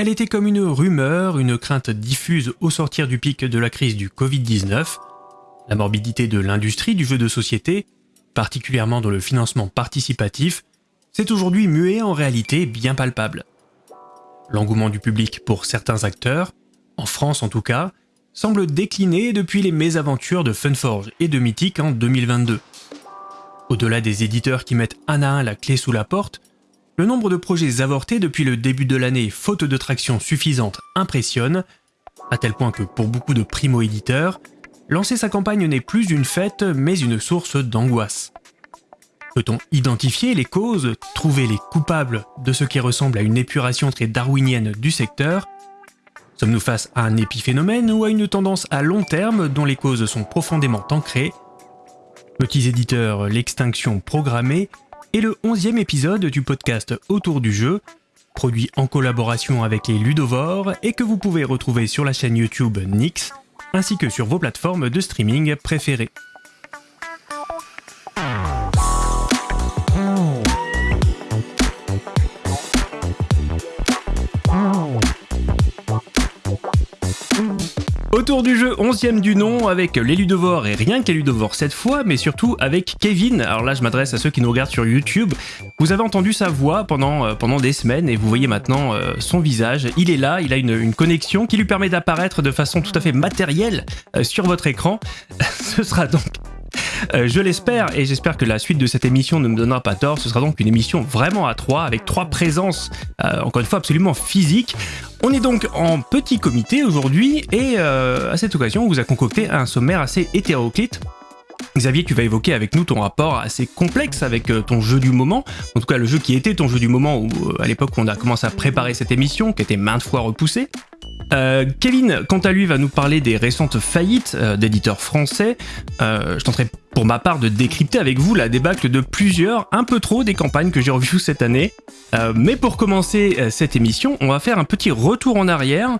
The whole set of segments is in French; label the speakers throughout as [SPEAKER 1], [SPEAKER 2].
[SPEAKER 1] Elle était comme une rumeur, une crainte diffuse au sortir du pic de la crise du Covid-19. La morbidité de l'industrie du jeu de société, particulièrement dans le financement participatif, s'est aujourd'hui muée en réalité bien palpable. L'engouement du public pour certains acteurs, en France en tout cas, semble décliner depuis les mésaventures de Funforge et de Mythic en 2022. Au-delà des éditeurs qui mettent un à un la clé sous la porte, le nombre de projets avortés depuis le début de l'année faute de traction suffisante impressionne, à tel point que pour beaucoup de primo-éditeurs, lancer sa campagne n'est plus une fête mais une source d'angoisse. Peut-on identifier les causes, trouver les coupables de ce qui ressemble à une épuration très darwinienne du secteur? Sommes-nous face à un épiphénomène ou à une tendance à long terme dont les causes sont profondément ancrées? Petits éditeurs, l'extinction programmée est le onzième épisode du podcast Autour du jeu, produit en collaboration avec les Ludovores et que vous pouvez retrouver sur la chaîne YouTube Nix, ainsi que sur vos plateformes de streaming préférées. Autour du jeu, 11 du nom, avec les Ludovores, et rien Ludovores cette fois, mais surtout avec Kevin. Alors là, je m'adresse à ceux qui nous regardent sur YouTube. Vous avez entendu sa voix pendant, euh, pendant des semaines, et vous voyez maintenant euh, son visage. Il est là, il a une, une connexion qui lui permet d'apparaître de façon tout à fait matérielle euh, sur votre écran. Ce sera donc euh, je l'espère et j'espère que la suite de cette émission ne me donnera pas tort. Ce sera donc une émission vraiment à trois avec trois présences, euh, encore une fois absolument physiques. On est donc en petit comité aujourd'hui et euh, à cette occasion on vous a concocté un sommaire assez hétéroclite Xavier, tu vas évoquer avec nous ton rapport assez complexe avec ton jeu du moment, en tout cas le jeu qui était ton jeu du moment à l'époque où on a commencé à préparer cette émission, qui était maintes fois repoussée. Euh, Kevin, quant à lui, va nous parler des récentes faillites euh, d'éditeurs français. Euh, je tenterai pour ma part de décrypter avec vous la débâcle de plusieurs, un peu trop, des campagnes que j'ai revues cette année. mais pour commencer cette émission, on va faire un petit retour en arrière,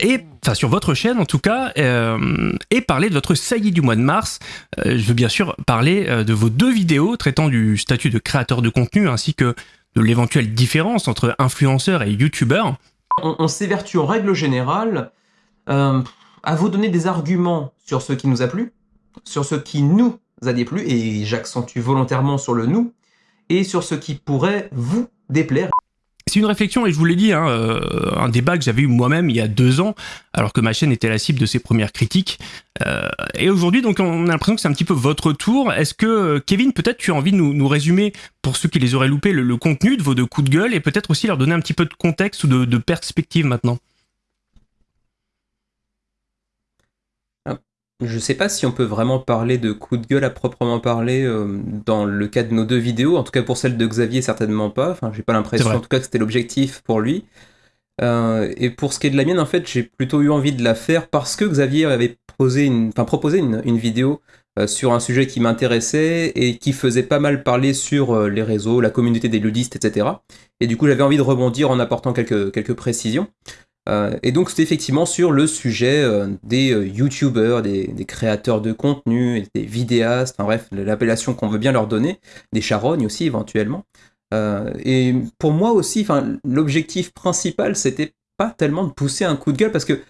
[SPEAKER 1] et enfin sur votre chaîne en tout cas, et parler de votre saillie du mois de mars. je veux bien sûr parler de vos deux vidéos traitant du statut de créateur de contenu ainsi que de l'éventuelle différence entre influenceur et youtubeur
[SPEAKER 2] on, s'évertue en règle générale euh, à vous donner des arguments sur ce qui nous a plu, sur ce qui nous a déplu, et j'accentue volontairement sur le nous, et sur ce qui pourrait vous déplaire.
[SPEAKER 1] C'est une réflexion, et je vous l'ai dit, hein, euh, un débat que j'avais eu moi-même il y a deux ans, alors que ma chaîne était la cible de ses premières critiques. Euh, et aujourd'hui, donc, on a l'impression que c'est un petit peu votre tour. Est-ce que, Kevin, peut-être tu as envie de nous, résumer, pour ceux qui les auraient loupés, le, contenu de vos deux coups de gueule, et peut-être aussi leur donner un petit peu de contexte ou de perspective maintenant?
[SPEAKER 3] Je sais pas si on peut vraiment parler de coup de gueule à proprement parler euh, dans le cas de nos deux vidéos. En tout cas, pour celle de Xavier, certainement pas. Enfin, j'ai pas l'impression, en tout cas, que c'était l'objectif pour lui. Euh, et pour ce qui est de la mienne, en fait, j'ai plutôt eu envie de la faire parce que Xavier avait posé une, enfin, proposé une, une vidéo euh, sur un sujet qui m'intéressait et qui faisait pas mal parler sur les réseaux, la communauté des ludistes, etc. Et du coup, j'avais envie de rebondir en apportant quelques, quelques précisions. Euh, et donc c'était effectivement sur le sujet euh, des euh, youtubeurs, des, créateurs de contenu, des vidéastes, enfin bref, l'appellation qu'on veut bien leur donner, des charognes aussi éventuellement. et pour moi aussi, l'objectif principal, c'était pas tellement de pousser un coup de gueule parce que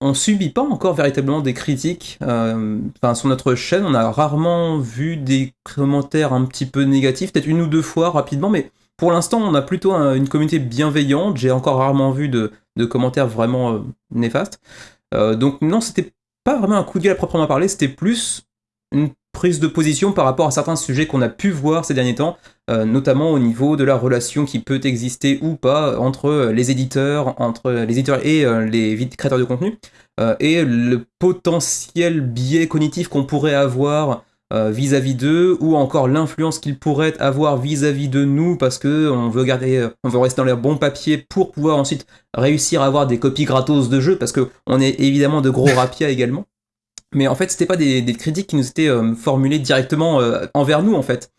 [SPEAKER 3] on subit pas encore véritablement des critiques. Sur notre chaîne, on a rarement vu des commentaires un petit peu négatifs, peut-être une ou deux fois rapidement, mais pour l'instant, on a plutôt une communauté bienveillante. J'ai encore rarement vu de, commentaires vraiment euh, néfastes. Euh, donc non, c'était pas vraiment un coup de gueule à proprement parler, c'était plus une prise de position par rapport à certains sujets qu'on a pu voir ces derniers temps, euh, notamment au niveau de la relation qui peut exister ou pas entre les éditeurs, entre les éditeurs et les créateurs de contenu, et le potentiel biais cognitif qu'on pourrait avoir vis-à-vis d'eux, ou encore l'influence qu'ils pourraient avoir vis-à-vis de nous, parce que on veut garder, euh, on veut rester dans les bons papiers pour pouvoir ensuite réussir à avoir des copies gratos de jeux, parce que on est évidemment de gros rapias également. Mais en fait, c'était pas des, critiques qui nous étaient euh, formulées directement envers nous, en fait.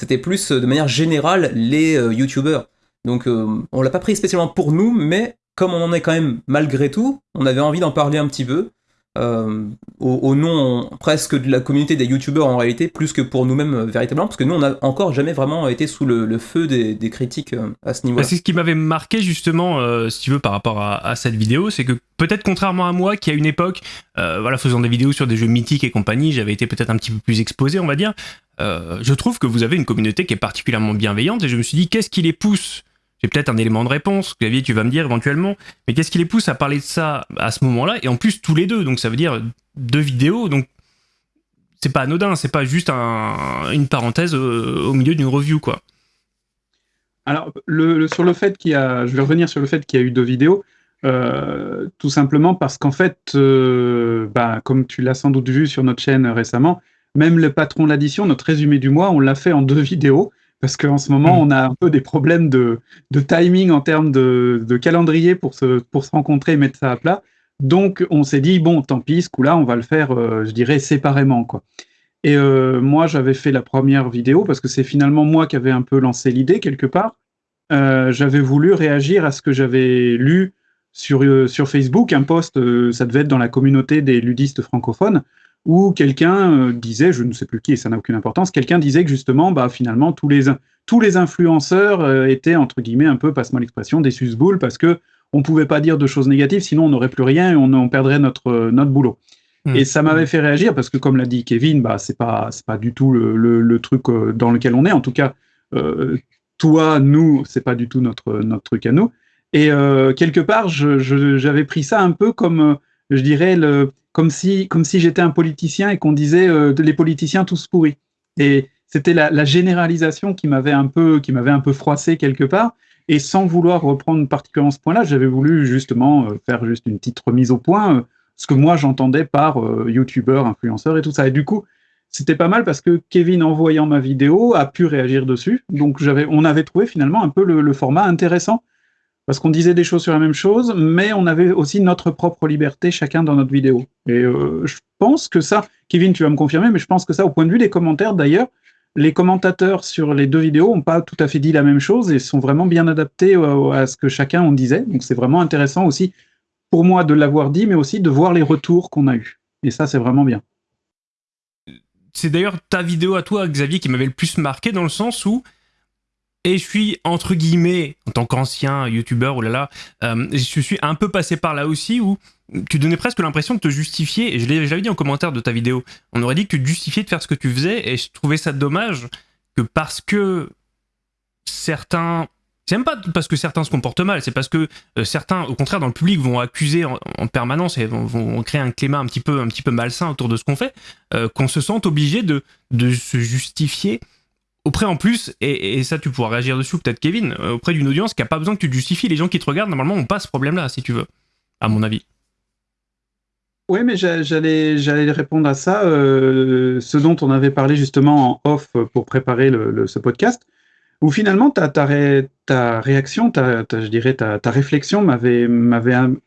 [SPEAKER 3] C'était plus de manière générale les youtubeurs. Donc on l'a pas pris spécialement pour nous, mais comme on en est quand même malgré tout, on avait envie d'en parler un petit peu. Euh, au, nom presque de la communauté des youtubeurs en réalité, plus que pour nous-mêmes euh, véritablement, parce que nous on n'a encore jamais vraiment été sous le, feu des, critiques euh, à ce niveau-là.
[SPEAKER 1] C'est ce qui m'avait marqué justement, si tu veux, par rapport à, cette vidéo, c'est que peut-être contrairement à moi, qui à une époque, voilà, faisant des vidéos sur des jeux mythiques et compagnie, j'avais été peut-être un petit peu plus exposé, on va dire. je trouve que vous avez une communauté qui est particulièrement bienveillante et je me suis dit, qu'est-ce qui les pousse j'ai peut-être un élément de réponse, Xavier, tu vas me dire éventuellement, mais qu'est-ce qui les pousse à parler de ça à ce moment-là? Et en plus, tous les deux, donc ça veut dire deux vidéos, donc c'est pas anodin, c'est pas juste une parenthèse euh, au, milieu d'une review, quoi.
[SPEAKER 4] Alors, sur le fait qu'il y a, je vais revenir sur le fait qu'il y a eu deux vidéos, euh, tout simplement parce qu'en fait, euh, bah, comme tu l'as sans doute vu sur notre chaîne récemment, même le patron l'addition, notre résumé du mois, on l'a fait en deux vidéos parce qu'en ce moment, mm. on a un peu des problèmes de, timing en termes de, calendrier pour se, pour se rencontrer et mettre ça à plat. Donc, on s'est dit, bon, tant pis, ce coup-là, on va le faire, euh, je dirais, séparément. Quoi. Et euh, moi, j'avais fait la première vidéo parce que c'est finalement moi qui avais un peu lancé l'idée quelque part. Euh, j'avais voulu réagir à ce que j'avais lu sur, sur Facebook, un post, ça devait être dans la communauté des ludistes francophones, où quelqu'un euh, disait, je ne sais plus qui, et ça n'a aucune importance, quelqu'un disait que justement, bah, finalement, tous les, tous les influenceurs euh, étaient, entre guillemets, un peu, passe-moi l'expression, des susboules, parce que on pouvait pas dire de choses négatives, sinon on n'aurait plus rien et on, perdrait notre, euh, notre boulot. Hmm. Et ça m'avait fait réagir parce que, comme l'a dit Kevin, bah, pas, c'est pas du tout le, le, truc dans lequel on est. En tout cas, toi, nous, c'est pas du tout notre, notre truc à nous. Et quelque part, j'avais pris ça un peu comme, je dirais, le, comme si, comme si j'étais un politicien et qu'on disait euh, les politiciens tous pourris. Et c'était la, généralisation qui m'avait un peu, qui m'avait un peu froissé quelque part. Et sans vouloir reprendre particulièrement ce point-là, j'avais voulu justement euh, faire juste une petite remise au point, euh, ce que moi j'entendais par youtubeur, influenceur et tout ça. Et du coup, c'était pas mal parce que Kevin, en voyant ma vidéo, a pu réagir dessus. Donc on avait trouvé finalement un peu le format intéressant parce qu'on disait des choses sur la même chose, mais on avait aussi notre propre liberté chacun dans notre vidéo. Et euh, je pense que ça, Kevin, tu vas me confirmer, mais je pense que ça, au point de vue des commentaires d'ailleurs, les commentateurs sur les deux vidéos n'ont pas tout à fait dit la même chose et sont vraiment bien adaptés à ce que chacun en disait. Donc c'est vraiment intéressant aussi pour moi de l'avoir dit, mais aussi de voir les retours qu'on a eus. Et ça, c'est vraiment bien.
[SPEAKER 1] C'est d'ailleurs ta vidéo à toi, Xavier, qui m'avait le plus marqué dans le sens où et je suis, entre guillemets, en tant qu'ancien youtubeur, oh là là, euh, je suis un peu passé par là aussi où tu donnais presque l'impression de te justifier, et je l'avais dit en commentaire de ta vidéo, on aurait dit que tu justifiais de faire ce que tu faisais, et je trouvais ça dommage que parce que certains... C'est même pas parce que certains se comportent mal, c'est parce que euh, certains, au contraire, dans le public, vont accuser en, permanence et vont, créer un climat un petit peu, malsain autour de ce qu'on fait, euh, qu'on se sente obligé de se justifier auprès en plus, et, ça tu pourras réagir dessus peut-être Kevin, euh, auprès d'une audience qui a pas besoin que tu justifies, les gens qui te regardent normalement ont pas ce problème-là si tu veux, à mon avis.
[SPEAKER 4] Oui, mais j'allais, répondre à ça, euh, ce dont on avait parlé justement en off pour préparer ce podcast, où finalement ta, ta, ta réaction, ta, je dirais ta, ta réflexion m'avait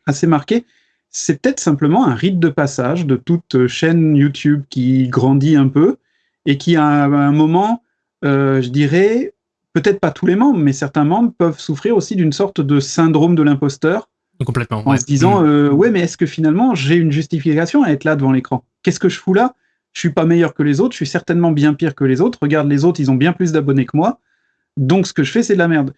[SPEAKER 4] assez marqué. C'est peut-être simplement un rite de passage de toute chaîne YouTube qui grandit un peu et qui à un moment euh, je dirais, peut-être pas tous les membres, mais certains membres peuvent souffrir aussi d'une sorte de syndrome de l'imposteur.
[SPEAKER 1] Complètement.
[SPEAKER 4] En se disant, mmh. euh, ouais, mais est-ce que finalement j'ai une justification à être là devant l'écran? Qu'est-ce que je fous là? Je suis pas meilleur que les autres, je suis certainement bien pire que les autres. Regarde, les autres, ils ont bien plus d'abonnés que moi. Donc ce que je fais, c'est de la merde.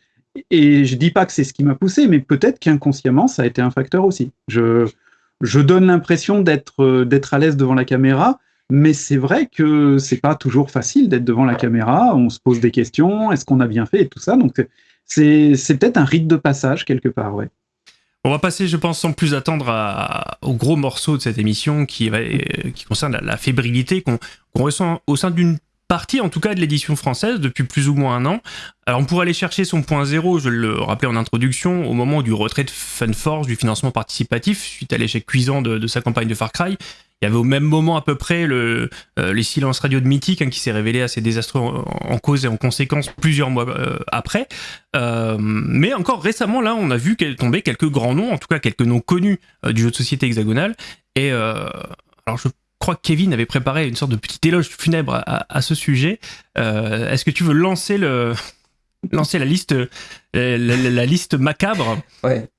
[SPEAKER 4] Et je dis pas que c'est ce qui m'a poussé, mais peut-être qu'inconsciemment, ça a été un facteur aussi. Je, je donne l'impression d'être euh, d'être à l'aise devant la caméra, mais c'est vrai que c'est pas toujours facile d'être devant la caméra. On se pose des questions. Est-ce qu'on a bien fait et tout ça. Donc c'est peut-être un rite de passage quelque part, ouais.
[SPEAKER 1] On va passer, je pense, sans plus attendre au gros morceau de cette émission qui, qui concerne la, fébrilité qu'on ressent au sein d'une partie, en tout cas, de l'édition française depuis plus ou moins un an. Alors, on pourrait aller chercher son point zéro, je le rappelais en introduction, au moment du retrait de Funforce du financement participatif suite à l'échec cuisant de, sa campagne de Far Cry. Il y avait au même moment à peu près le, euh, les silences radio de Mythique hein, qui s'est révélé assez désastreux en, cause et en conséquence plusieurs mois euh, après. Euh, mais encore récemment, là, on a vu tombait quelques grands noms, en tout cas quelques noms connus du jeu de société hexagonal. Et alors, je crois que Kevin avait préparé une sorte de petit éloge funèbre à, ce sujet. Est-ce que tu veux lancer lancer la liste macabre?
[SPEAKER 3] Ouais.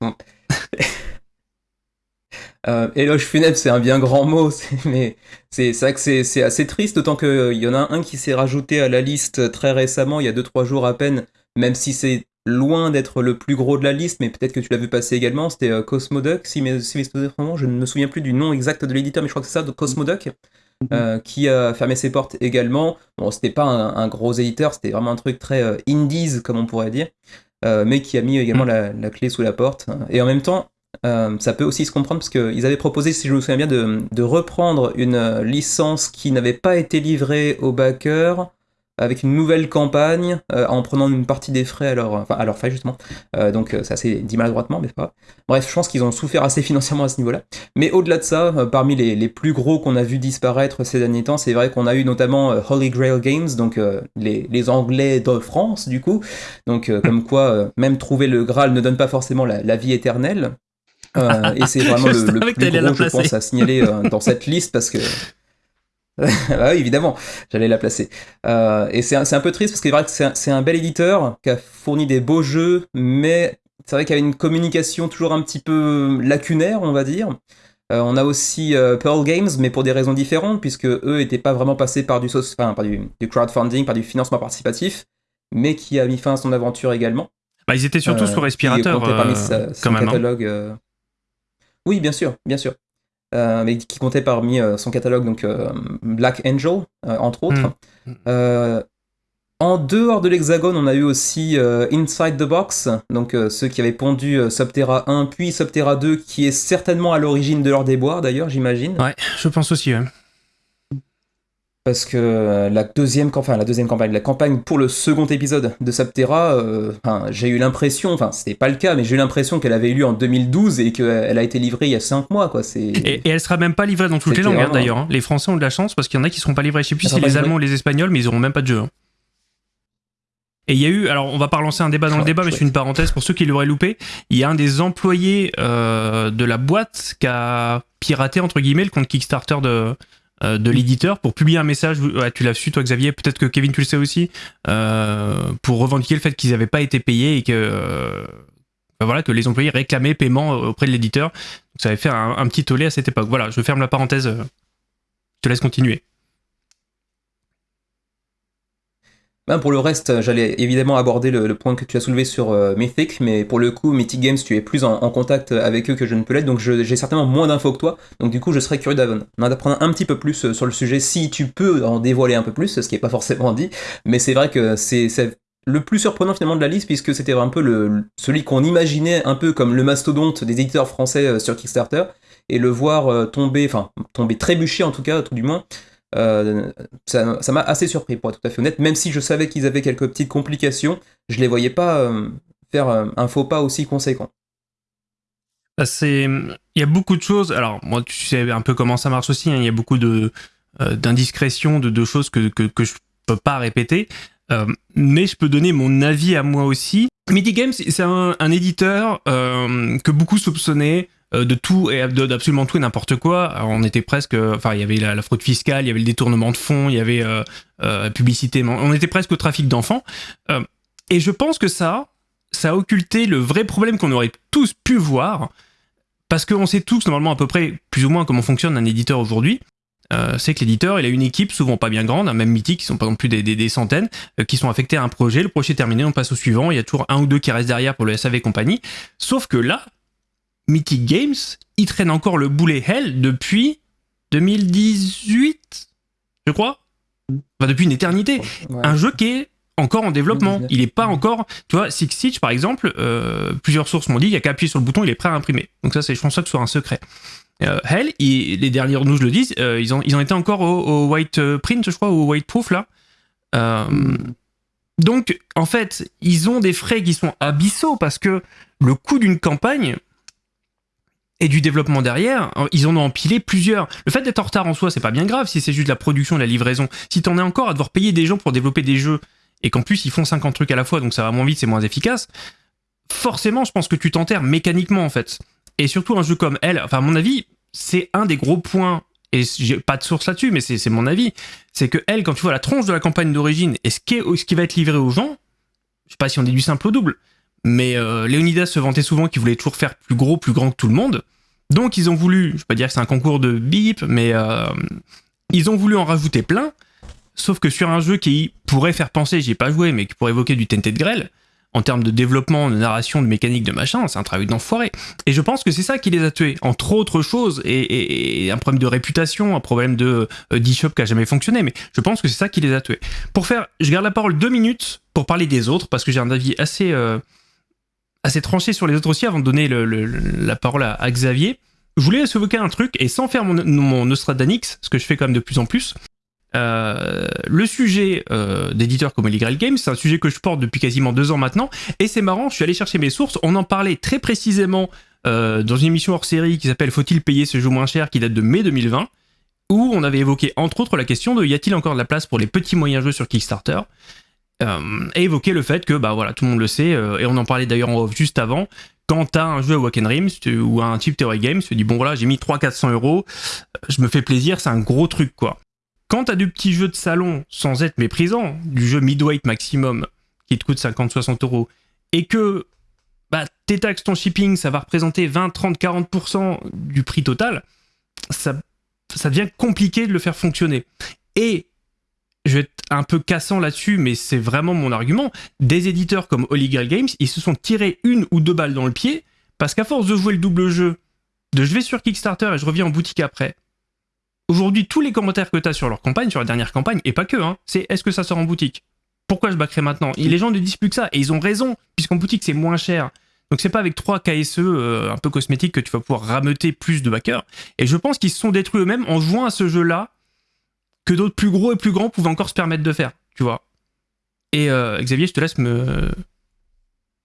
[SPEAKER 3] Euh, éloge funèbre, c'est un bien grand mot, mais c'est ça que c'est assez triste, d'autant qu'il y en a un qui s'est rajouté à la liste très récemment, il y a 2-3 jours à peine, même si c'est loin d'être le plus gros de la liste, mais peut-être que tu l'as vu passer également, c'était euh, Cosmoduck, si mes, si je ne me souviens plus du nom exact de l'éditeur, mais je crois que c'est ça, de Cosmoduck, mhm. euh, qui a fermé ses portes également. Bon, c'était pas un, gros éditeur, c'était vraiment un truc très euh, indies, comme on pourrait dire, mais qui a mis également mhm. la, clé sous la porte. Et en même temps, ça peut aussi se comprendre parce qu'ils avaient proposé, si je me souviens bien, de, de reprendre une licence qui n'avait pas été livrée aux backers avec une nouvelle campagne euh, en prenant une partie des frais à leur, enfin, à leur frais justement. Euh, donc ça c'est dit maladroitement, mais pas. Bref, je pense qu'ils ont souffert assez financièrement à ce niveau-là. Mais au-delà de ça, euh, parmi les, les, plus gros qu'on a vu disparaître ces derniers temps, c'est vrai qu'on a eu notamment Holy Grail Games, donc les, les, Anglais de France du coup. Donc comme quoi, même trouver le Graal ne donne pas forcément la, la vie éternelle. et c'est vraiment le, le plus gros, je pense, à signaler dans cette liste parce que bah oui, évidemment, j'allais la placer. Euh, et c'est un, peu triste parce que c'est vrai que c'est un, bel éditeur qui a fourni des beaux jeux, mais c'est vrai qu'il y a une communication toujours un petit peu lacunaire, on va dire. Euh, on a aussi euh, Pearl Games, mais pour des raisons différentes, puisque eux n'étaient pas vraiment passés par du, enfin, par du, crowdfunding, par du financement participatif, mais qui a mis fin à son aventure également.
[SPEAKER 1] Bah, ils étaient surtout sur respirateur, parmi
[SPEAKER 3] son hein. catalogue. Oui, bien sûr, bien sûr. Euh, mais qui comptait parmi euh, son catalogue donc euh, Black Angel entre autres. Hmm. En dehors de l'Hexagone, on a eu aussi Inside the Box, donc ceux qui avaient pondu Subterra 1 puis Subterra 2, qui est certainement à l'origine de leur déboire d'ailleurs, j'imagine.
[SPEAKER 1] Ouais, je pense aussi.
[SPEAKER 3] Parce que euh, la deuxième, enfin, la deuxième campagne, la campagne pour le second épisode de Subterra, euh, j'ai eu l'impression, enfin c'était pas le cas, mais j'ai eu l'impression qu'elle avait eu lieu en 2012 et qu'elle a été livrée il y a 5 mois. Quoi.
[SPEAKER 1] Et, et elle sera même pas livrée dans toutes les langues hein, d'ailleurs. Hein. Les Français ont de la chance parce qu'il y en a qui seront pas livrés. Je sais plus si les Allemands ou les Espagnols, mais ils auront même pas de jeu. Hein. Et il y a eu, alors on va pas relancer un débat dans le débat, mais je fais une parenthèse pour ceux qui l'auraient loupé. Il y a un des employés euh, de la boîte qui a piraté entre guillemets le compte Kickstarter de, de l'éditeur pour publier un message. tu l'as su, toi, Xavier. Peut-être que Kevin, tu le sais aussi. Euh, pour revendiquer le fait qu'ils n'avaient pas été payés et que. Euh, ben voilà, que les employés réclamaient paiement auprès de l'éditeur. Ça avait fait un, petit tollé à cette époque. Voilà, je ferme la parenthèse. Je te laisse continuer.
[SPEAKER 3] Ben, pour le reste, j'allais évidemment aborder le, point que tu as soulevé sur euh, Mythic, mais pour le coup, Mythic Games, tu es plus en, contact avec eux que je ne peux l'être, donc j'ai certainement moins d'infos que toi. Donc du coup, je serais curieux d'apprendre un petit peu plus euh, sur le sujet, si tu peux en dévoiler un peu plus, ce qui n'est pas forcément dit. Mais c'est vrai que c'est le plus surprenant finalement de la liste, puisque c'était un peu celui qu'on imaginait un peu comme le mastodonte des éditeurs français euh, sur Kickstarter, et le voir tomber, enfin tomber trébucher en tout cas, tout du moins, euh, ça m'a assez surpris pour être tout à fait honnête, même si je savais qu'ils avaient quelques petites complications, je les voyais pas euh, faire euh, un faux pas aussi conséquent.
[SPEAKER 1] Bah, il y a beaucoup de choses. Alors moi, tu sais un peu comment ça marche aussi. Hein. Il y a beaucoup de d'indiscrétions, de, choses que, que, que je peux pas répéter. mais je peux donner mon avis à moi aussi. MIDI Games, c'est un, éditeur que beaucoup soupçonnaient de tout et d'absolument tout et n'importe quoi. on était presque, enfin, il y avait la, fraude fiscale, il y avait le détournement de fonds, il y avait euh, euh publicité, on était presque au trafic d'enfants. Euh, et je pense que ça, ça a occulté le vrai problème qu'on aurait tous pu voir, parce qu'on sait tous normalement à peu près plus ou moins comment fonctionne un éditeur aujourd'hui. c'est que l'éditeur, il a une équipe souvent pas bien grande, un même mythique, qui sont pas non plus des, des, centaines, qui sont affectés à un projet, le projet est terminé, on passe au suivant, il y a toujours un ou deux qui restent derrière pour le SAV compagnie. Sauf que là, Mythic Games, il traîne encore le boulet Hell depuis 2018, je crois. Enfin, depuis une éternité. Un jeu qui est encore en développement. Il n'est pas encore. Tu vois, Six Siege, par exemple, euh, plusieurs sources m'ont dit il n'y a qu'à appuyer sur le bouton, il est prêt à imprimer. Donc, ça, c'est, je pense ça que ce soit un secret. Euh, Hell, les dernières news le disent, euh, ils, ont, ils ont été encore au, white print, je crois, au white proof, là. Donc, en fait, ils ont des frais qui sont abyssaux parce que le coût d'une campagne, et du développement derrière, ils en ont empilé plusieurs. Le fait d'être en retard en soi, c'est pas bien grave si c'est juste la production, la livraison. Si t'en es encore à devoir payer des gens pour développer des jeux et qu'en plus ils font 50 trucs à la fois, donc ça va moins vite, c'est moins efficace, forcément, je pense que tu t'enterres mécaniquement en fait. Et surtout un jeu comme elle, enfin à mon avis, c'est un des gros points et j'ai pas de source là-dessus, mais c'est mon avis, c'est que elle, quand tu vois la tronche de la campagne d'origine et ce qui, ce qui va être livré aux gens, je sais pas si on est du simple au double, mais euh, Léonidas se vantait souvent qu'il voulait toujours faire plus gros, plus grand que tout le monde. Donc ils ont voulu, je vais pas dire que c'est un concours de bip, mais euh, ils ont voulu en rajouter plein. Sauf que sur un jeu qui pourrait faire penser, j'y ai pas joué, mais qui pourrait évoquer du de grêle, en termes de développement, de narration, de mécanique, de machin, c'est un travail d'enfoiré. Et je pense que c'est ça qui les a tués, entre autres choses, et, un problème de réputation, un problème de euh, d'e-shop qui a jamais fonctionné, mais je pense que c'est ça qui les a tués. Pour faire, je garde la parole deux minutes pour parler des autres, parce que j'ai un avis assez, euh, assez tranché sur les autres aussi, avant de donner la parole à, Xavier. Je voulais évoquer un truc, et sans faire mon, mon Nostradamus, ce que je fais quand même de plus en plus, euh, le sujet euh, d'éditeurs comme Illegal Games, c'est un sujet que je porte depuis quasiment deux ans maintenant, et c'est marrant, je suis allé chercher mes sources, on en parlait très précisément euh, dans une émission hors série qui s'appelle Faut-il payer ce jeu moins cher, qui date de mai 2020, où on avait évoqué entre autres la question de y a-t-il encore de la place pour les petits moyens jeux sur Kickstarter et évoqué le fait que, bah voilà, tout le monde le sait, et on en parlait d'ailleurs en off juste avant, quand t'as un jeu à Wacken Rims ou un type Theory Games, tu te dis bon voilà, j'ai mis 300-400 euros, je me fais plaisir, c'est un gros truc quoi. Quand t'as du petit jeu de salon sans être méprisant, du jeu midweight maximum qui te coûte 50-60 euros, et que bah, tes taxes, ton shipping, ça va représenter 20, 30, 40% du prix total, ça, ça devient compliqué de le faire fonctionner. Et je vais être un peu cassant là-dessus, mais c'est vraiment mon argument. Des éditeurs comme Holy Games, ils se sont tirés une ou deux balles dans le pied parce qu'à force de jouer le double jeu, de je vais sur Kickstarter et je reviens en boutique après, Aujourd'hui, tous les commentaires que tu as sur leur campagne, sur la dernière campagne, et pas que, hein, c'est est-ce que ça sort en boutique? Pourquoi je backerai maintenant? Et les gens ne disent plus que ça, et ils ont raison, puisqu'en boutique c'est moins cher. Donc c'est pas avec trois KSE euh, un peu cosmétiques que tu vas pouvoir rameuter plus de backers. Et je pense qu'ils se sont détruits eux-mêmes en jouant à ce jeu-là que d'autres plus gros et plus grands pouvaient encore se permettre de faire, tu vois. Et euh, Xavier, je te laisse me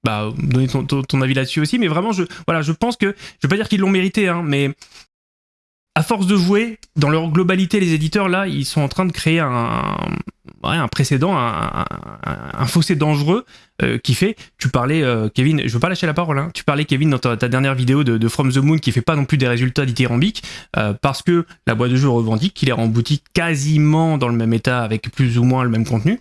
[SPEAKER 1] bah, donner ton, avis là-dessus aussi, mais vraiment, je, voilà, je pense que, je veux pas dire qu'ils l'ont mérité, hein, mais à force de jouer, dans leur globalité, les éditeurs, là, ils sont en train de créer un, un précédent, un, fossé dangereux euh, qui fait, tu parlais, euh, Kevin, je veux pas lâcher la parole, hein, tu parlais, Kevin, dans ta, dernière vidéo de, From the Moon, qui fait pas non plus des résultats dithyrambiques, euh, parce que la boîte de jeu revendique qu'il est en boutique quasiment dans le même état, avec plus ou moins le même contenu.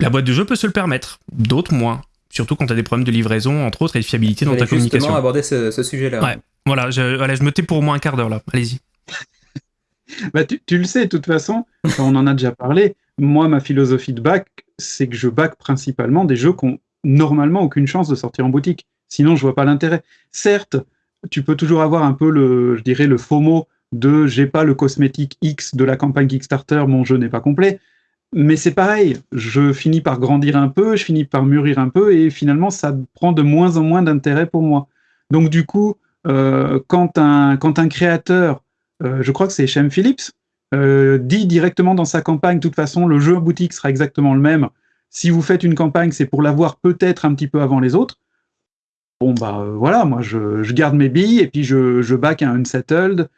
[SPEAKER 1] La boîte de jeu peut se le permettre, d'autres moins. Surtout quand tu as des problèmes de livraison, entre autres, et de fiabilité dans ta communication.
[SPEAKER 3] aborder ce, ce sujet-là.
[SPEAKER 1] Ouais. Voilà, je, je me tais pour au moins un quart d'heure là. Allez-y.
[SPEAKER 4] bah, tu, le sais, de toute façon, on en a déjà parlé. Moi, ma philosophie de bac, c'est que je bac principalement des jeux qui ont normalement aucune chance de sortir en boutique. Sinon, je vois pas l'intérêt. Certes, tu peux toujours avoir un peu le, je dirais, le FOMO de j'ai pas le cosmétique X de la campagne Kickstarter, mon jeu n'est pas complet. Mais c'est pareil, je finis par grandir un peu, je finis par mûrir un peu, et finalement, ça prend de moins en moins d'intérêt pour moi. Donc, du coup, euh, quand, un, quand un créateur, euh, je crois que c'est Shem Phillips, euh, dit directement dans sa campagne, de toute façon, le jeu en boutique sera exactement le même. Si vous faites une campagne, c'est pour l'avoir peut-être un petit peu avant les autres. Bon, bah voilà, moi je, je, garde mes billes et puis je, je back un Unsettled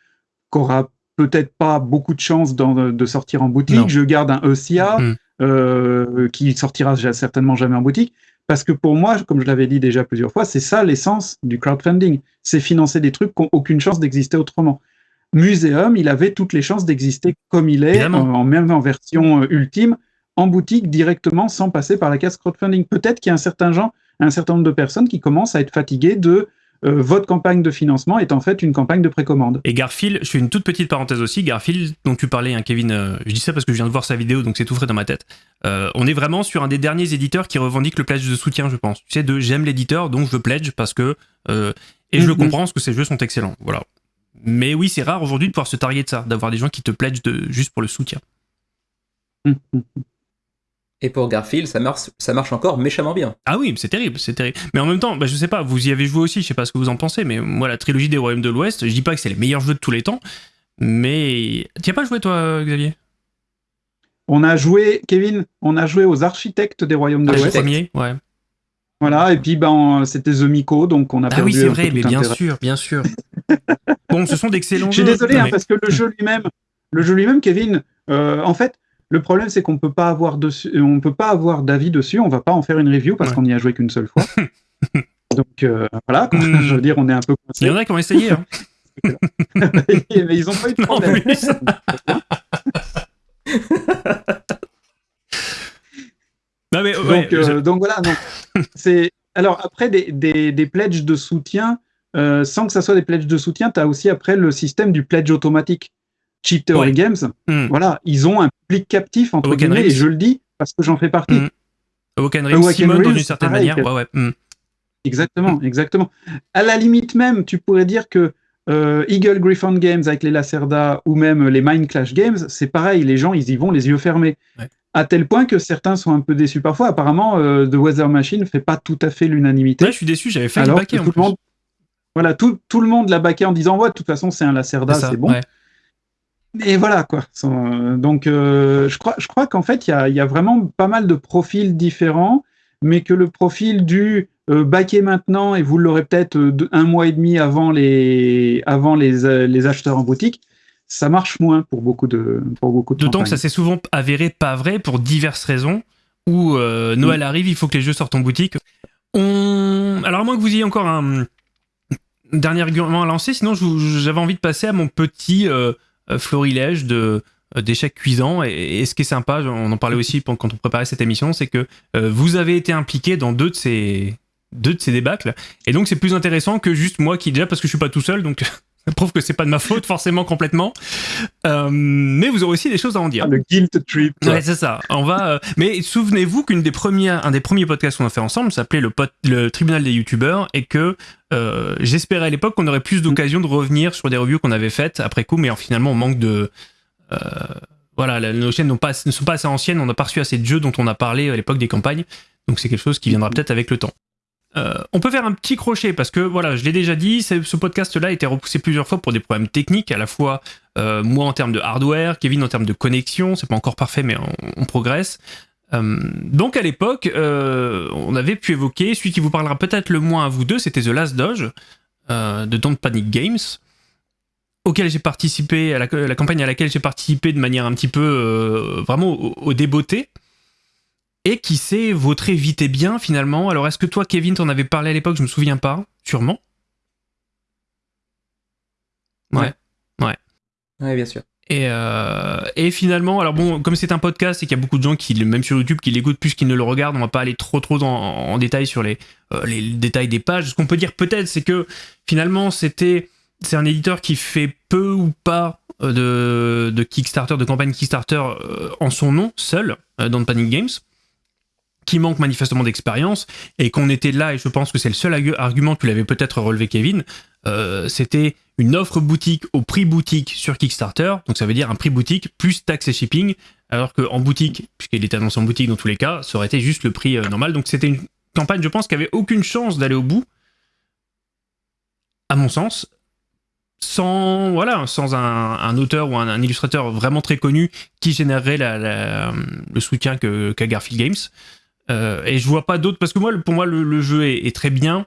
[SPEAKER 4] qu'aura peut-être pas beaucoup de chances de sortir en boutique. Je garde un ECA mm. euh, qui sortira certainement jamais en boutique. Parce que pour moi, comme je l'avais dit déjà plusieurs fois, c'est ça l'essence du crowdfunding. C'est financer des trucs qui n'ont aucune chance d'exister autrement. Muséum, il avait toutes les chances d'exister comme il est, en, même en version euh, ultime, en boutique directement, sans passer par la case crowdfunding. Peut-être qu'il y a un certain genre, un certain nombre de personnes qui commencent à être fatiguées de euh, votre campagne de financement est en fait une campagne de précommande.
[SPEAKER 1] Et Garfield, je fais une toute petite parenthèse aussi, Garfield dont tu parlais, hein, Kevin, euh, je dis ça parce que je viens de voir sa vidéo, donc c'est tout frais dans ma tête. Euh, on est vraiment sur un des derniers éditeurs qui revendique le pledge de soutien, je pense. Tu sais, de j'aime l'éditeur, donc je pledge parce que... et je le mhm. comprends, parce que ces jeux sont excellents. Voilà. Mais oui, c'est rare aujourd'hui de pouvoir se targuer de ça, d'avoir des gens qui te pledgent de, juste pour le soutien.
[SPEAKER 3] Et pour Garfield, ça marche, ça marche encore méchamment bien.
[SPEAKER 1] Ah oui, c'est terrible, c'est terrible. Mais en même temps, bah, je sais pas, vous y avez joué aussi, je sais pas ce que vous en pensez, mais moi, la trilogie des Royaumes de l'Ouest, je dis pas que c'est les meilleurs jeux de tous les temps, mais. Tu as pas joué, toi, Xavier?
[SPEAKER 4] On a joué, Kevin, on a joué aux architectes des Royaumes de l'Ouest.
[SPEAKER 1] premier, ouais.
[SPEAKER 4] Voilà, et puis ben, c'était The Miko, donc on a
[SPEAKER 1] perdu. Ah oui, c'est vrai, mais bien sûr, bien sûr. bon, ce sont d'excellents
[SPEAKER 4] jeux. Je suis désolé, hein, parce que le jeu lui-même, le jeu lui-même, Kevin, euh, en fait, le problème, c'est qu'on peut pas avoir dessus, on peut pas avoir d'avis dessus. On va pas en faire une review parce qu'on n'y a joué qu'une seule fois. Donc euh, voilà, hmm. je veux dire, on est un peu
[SPEAKER 1] Il y en a qui ont essayé. Hein.
[SPEAKER 4] mais, ils n'ont pas eu de problème.
[SPEAKER 1] non, mais,
[SPEAKER 4] donc, euh, donc, voilà. c'est alors après des, des, des, pledges de soutien. Euh, sans que ça soit des pledges de soutien, tu as aussi après le système du pledge automatique. Cheap Theory Games, hmm. voilà, ils ont un public captif, entre guillemets, et je le dis parce que j'en fais partie.
[SPEAKER 1] Mm. Awoken Simon, dans une certaine manière. Ouais, ouais. Hmm.
[SPEAKER 4] Exactement, exactement. À la limite même, tu pourrais dire que euh, Eagle Griffon Games avec les Lacerda ou même les Mind Clash Games, c'est pareil, les gens, ils y vont les yeux fermés. À tel point que certains sont un peu déçus parfois. Apparemment, euh, The Weather Machine fait pas tout à fait l'unanimité.
[SPEAKER 1] Ouais, je suis déçu, j'avais fait le baquet en plus.
[SPEAKER 4] Monde, voilà, tout, tout, le monde l'a baqué en disant Ouais, de toute façon, c'est un Lacerda, c'est bon. Et voilà, quoi. Donc, euh, je crois, je crois qu'en fait, il y y a, vraiment pas mal de profils différents, mais que le profil du euh, baquer maintenant et vous l'aurez peut-être euh, un mois et demi avant les, avant les, euh, les acheteurs en boutique, ça marche moins pour beaucoup de pour beaucoup de
[SPEAKER 1] D'autant que ça s'est souvent avéré pas vrai pour diverses raisons. Où Noël arrive, il faut que les jeux sortent en boutique. On... Alors à moins que vous ayez encore un dernier argument à lancer, sinon j'avais envie de passer à mon petit florilège de d'échecs cuisants. Et, ce qui est sympa, on en parlait aussi quand on préparait cette émission, c'est que vous avez été impliqué dans deux de ces deux de ces débâcles. Et donc c'est plus intéressant que juste moi qui déjà parce que je suis pas tout seul, donc prouve que c'est pas de ma faute forcément complètement. Euh, mais vous aurez aussi des choses à en dire.
[SPEAKER 4] Ah, le guilt trip.
[SPEAKER 1] Ouais, c'est ça. On va. Euh, mais souvenez-vous qu'une des premières, un des premiers podcasts qu'on a fait ensemble s'appelait le, le tribunal des youtubeurs et que euh, j'espérais à l'époque qu'on aurait plus d'occasion de revenir sur des reviews qu'on avait faites après coup, mais finalement on manque de voilà, nos chaînes pas, ne sont pas assez anciennes, on n'a pas reçu assez de jeux dont on a parlé à l'époque des campagnes, donc c'est quelque chose qui viendra peut-être avec le temps. Euh, on peut faire un petit crochet parce que voilà, je l'ai déjà dit, ce podcast-là a été repoussé plusieurs fois pour des problèmes techniques, à la fois euh, moi en termes de hardware, Kevin en termes de connexion, c'est pas encore parfait mais on, progresse. Euh, donc à l'époque, on avait pu évoquer, celui qui vous parlera peut-être le moins à vous deux, c'était The Last Dodge de Don't Panic Games, auquel j'ai participé, à la, campagne à laquelle j'ai participé de manière un petit peu vraiment au, au et qui s'est vautré vite et bien finalement. Alors est-ce que toi, Kevin, t'en avais parlé à l'époque? Je me souviens pas, sûrement. Ouais, ouais.
[SPEAKER 3] Ouais, bien sûr.
[SPEAKER 1] Et, euh, et, finalement, alors bon, comme c'est un podcast et qu'il y a beaucoup de gens qui, même sur YouTube, qui l'écoutent plus qu'ils ne le regardent, on va pas aller trop trop en, détail sur les, euh, les détails des pages. Ce qu'on peut dire peut-être, c'est que finalement, c'était c'est un éditeur qui fait peu ou pas euh, de, de Kickstarter, de campagne Kickstarter en son nom, seul, dans Panic Games qui manque manifestement d'expérience et qu'on était là, et je pense que c'est le seul argument que tu l'avais peut-être relevé, Kevin, euh, c'était une offre boutique au prix boutique sur Kickstarter, donc ça veut dire un prix boutique plus taxes et shipping, alors qu'en boutique, puisqu'il était annoncé en boutique dans tous les cas, ça aurait été juste le prix euh, normal. Donc c'était une campagne, je pense, qui avait aucune chance d'aller au bout, à mon sens, sans voilà sans un, auteur ou un, illustrateur vraiment très connu qui générerait le soutien qu'a Garfield Games. Euh, et je vois pas d'autres, parce que moi, pour moi, le, jeu est, très bien,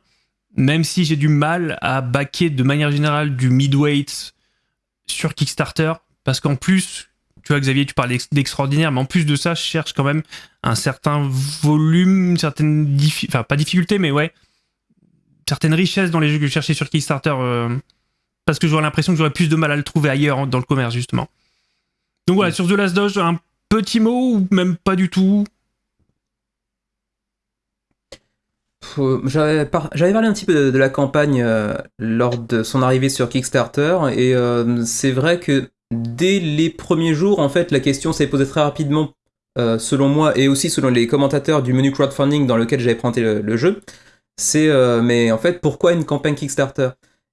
[SPEAKER 1] même si j'ai du mal à backer de manière générale du midweight sur Kickstarter, parce qu'en plus, tu vois, Xavier, tu parles d'extraordinaire, mais en plus de ça, je cherche quand même un certain volume, une certaine enfin pas difficulté, mais ouais, certaines richesses dans les jeux que je cherchais sur Kickstarter, euh, parce que j'aurais l'impression que j'aurais plus de mal à le trouver ailleurs hein, dans le commerce justement. Donc voilà, sur The Last Dodge, un petit mot ou même pas du tout?
[SPEAKER 3] J'avais parlé un petit peu de, la campagne euh, lors de son arrivée sur Kickstarter et euh, c'est vrai que dès les premiers jours, en fait, la question s'est posée très rapidement, euh, selon moi et aussi selon les commentateurs du menu crowdfunding dans lequel j'avais présenté le jeu. C'est mais en fait pourquoi une campagne Kickstarter?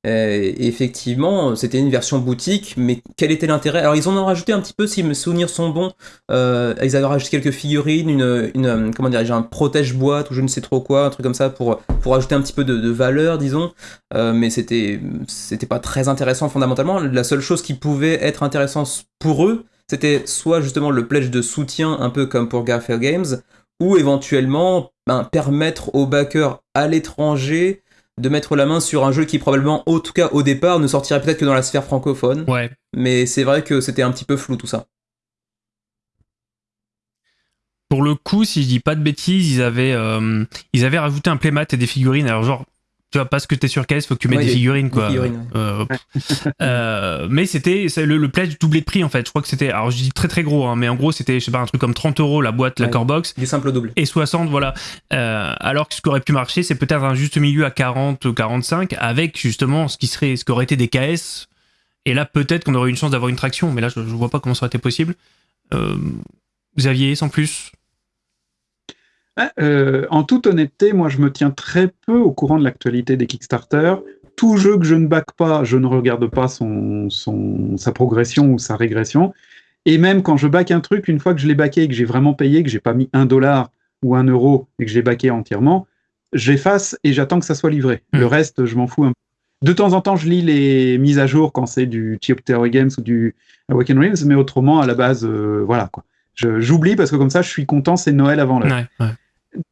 [SPEAKER 3] Euh, effectivement, c'était une version boutique, mais quel était l'intérêt? Alors, ils en ont rajouté un petit peu, si mes souvenirs sont bons. Euh, ils avaient rajouté quelques figurines, une, une euh, comment un protège-boîte ou je ne sais trop quoi, un truc comme ça pour, pour ajouter un petit peu de, valeur, disons. mais c'était, c'était pas très intéressant fondamentalement. La seule chose qui pouvait être intéressante pour eux, c'était soit justement le pledge de soutien, un peu comme pour Garfield Games, ou éventuellement ben, permettre aux backers à l'étranger de mettre la main sur un jeu qui probablement, en tout cas au départ, ne sortirait peut-être que dans la sphère francophone.
[SPEAKER 1] Ouais.
[SPEAKER 3] Mais c'est vrai que c'était un petit peu flou tout ça.
[SPEAKER 1] Pour le coup, si je dis pas de bêtises, ils avaient, euh, ils avaient rajouté un playmat et des figurines. Alors genre, tu vois, parce que t'es sur caisse, faut que tu mettes des figurines, quoi. Euh, mais c'était le, le pledge doublé de prix, en fait. Je crois que c'était, alors je dis très très gros, hein, mais en gros, c'était, je sais pas, un truc comme 30 euros la boîte, la core box.
[SPEAKER 3] Du simple double.
[SPEAKER 1] Et 60, voilà. Euh, alors que ce qui aurait pu marcher, c'est peut-être un juste milieu à 40 ou 45, avec justement ce qui serait, ce qui aurait été des KS. Et là, peut-être qu'on aurait eu une chance d'avoir une traction, mais là, je, je vois pas comment ça aurait été possible. Euh, Xavier, sans plus?
[SPEAKER 4] Euh, en toute honnêteté, moi, je me tiens très peu au courant de l'actualité des Kickstarter. Tout jeu que je ne back pas, je ne regarde pas son, sa progression ou sa régression. Et même quand je back un truc, une fois que je l'ai backé et que j'ai vraiment payé, que j'ai pas mis un dollar ou un euro et que j'ai backé entièrement, j'efface et j'attends que ça soit livré. Le hmm. reste, je m'en fous un peu. De temps en temps, je lis les mises à jour quand c'est du Theory Games ou du Awaken Realms, mais autrement, à la base, euh, voilà quoi. J'oublie parce que comme ça, je suis content, c'est Noël avant l'heure. Ouais,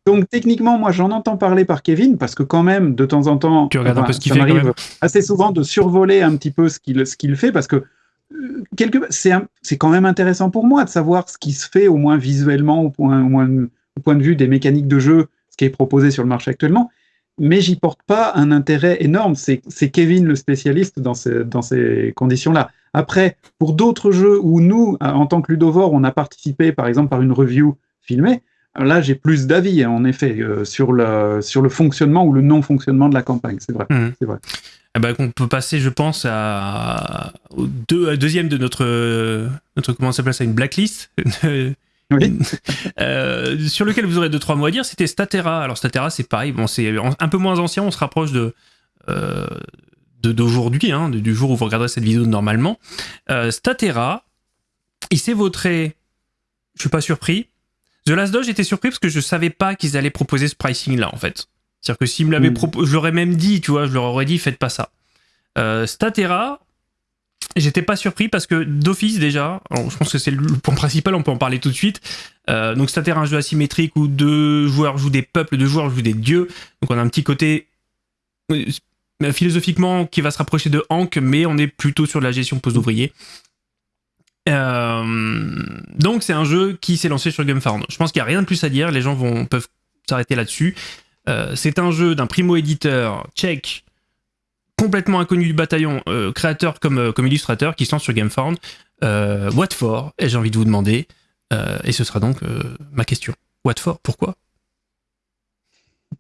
[SPEAKER 4] donc techniquement, moi j'en entends parler par Kevin parce que quand même de temps en temps,
[SPEAKER 1] tu regardes un peu ce qu'il
[SPEAKER 4] fait. m'arrive assez souvent de survoler un petit peu ce qu'il ce qu'il fait parce que euh, quelque c'est c'est quand même intéressant pour moi de savoir ce qui se fait au moins visuellement au point au, moins, au point de vue des mécaniques de jeu, ce qui est proposé sur le marché actuellement. Mais j'y porte pas un intérêt énorme. C'est Kevin le spécialiste dans ces, dans ces conditions-là. Après, pour d'autres jeux où nous, en tant que Ludovore, on a participé, par exemple, par une review filmée, Là, j'ai plus d'avis, hein, en effet, euh, sur, le, sur le fonctionnement ou le non-fonctionnement de la campagne. C'est vrai.
[SPEAKER 1] Mmh.
[SPEAKER 4] C'est vrai.
[SPEAKER 1] Eh ben, on peut passer, je pense, à, au deuxième de notre, notre comment ça s'appelle ça, une blacklist.
[SPEAKER 4] Oui.
[SPEAKER 1] euh, sur lequel vous aurez deux trois mots à dire, c'était Statera. Alors Statera, c'est pareil, bon, c'est un peu moins ancien, on se rapproche de euh, d'aujourd'hui, hein, du jour où vous regarderez cette vidéo normalement. Euh, Statera, il s'est vautré, je suis pas surpris, The Last Dog, j'étais surpris parce que je savais pas qu'ils allaient proposer ce pricing là en fait. C'est-à-dire que s'ils me l'avaient hmm. proposé, je l'aurais même dit, tu vois, je leur aurais dit faites pas ça. Euh, Statera, j'étais pas surpris parce que d'office déjà, je pense que c'est le point principal, on peut en parler tout de suite. Euh, donc Statera, un jeu asymétrique où deux joueurs jouent des peuples, deux joueurs jouent des dieux. Donc on a un petit côté euh, philosophiquement qui va se rapprocher de Hank, mais on est plutôt sur la gestion post-ouvrier. Euh, donc c'est un jeu qui s'est lancé sur GameFound. Je pense qu'il n'y a rien de plus à dire, les gens vont, peuvent s'arrêter là-dessus. Euh, c'est un jeu d'un primo-éditeur tchèque, complètement inconnu du bataillon, euh, créateur comme, comme illustrateur, qui se lance sur GameFound. what for Et j'ai envie de vous demander, et ce sera donc ma question. What for Pourquoi?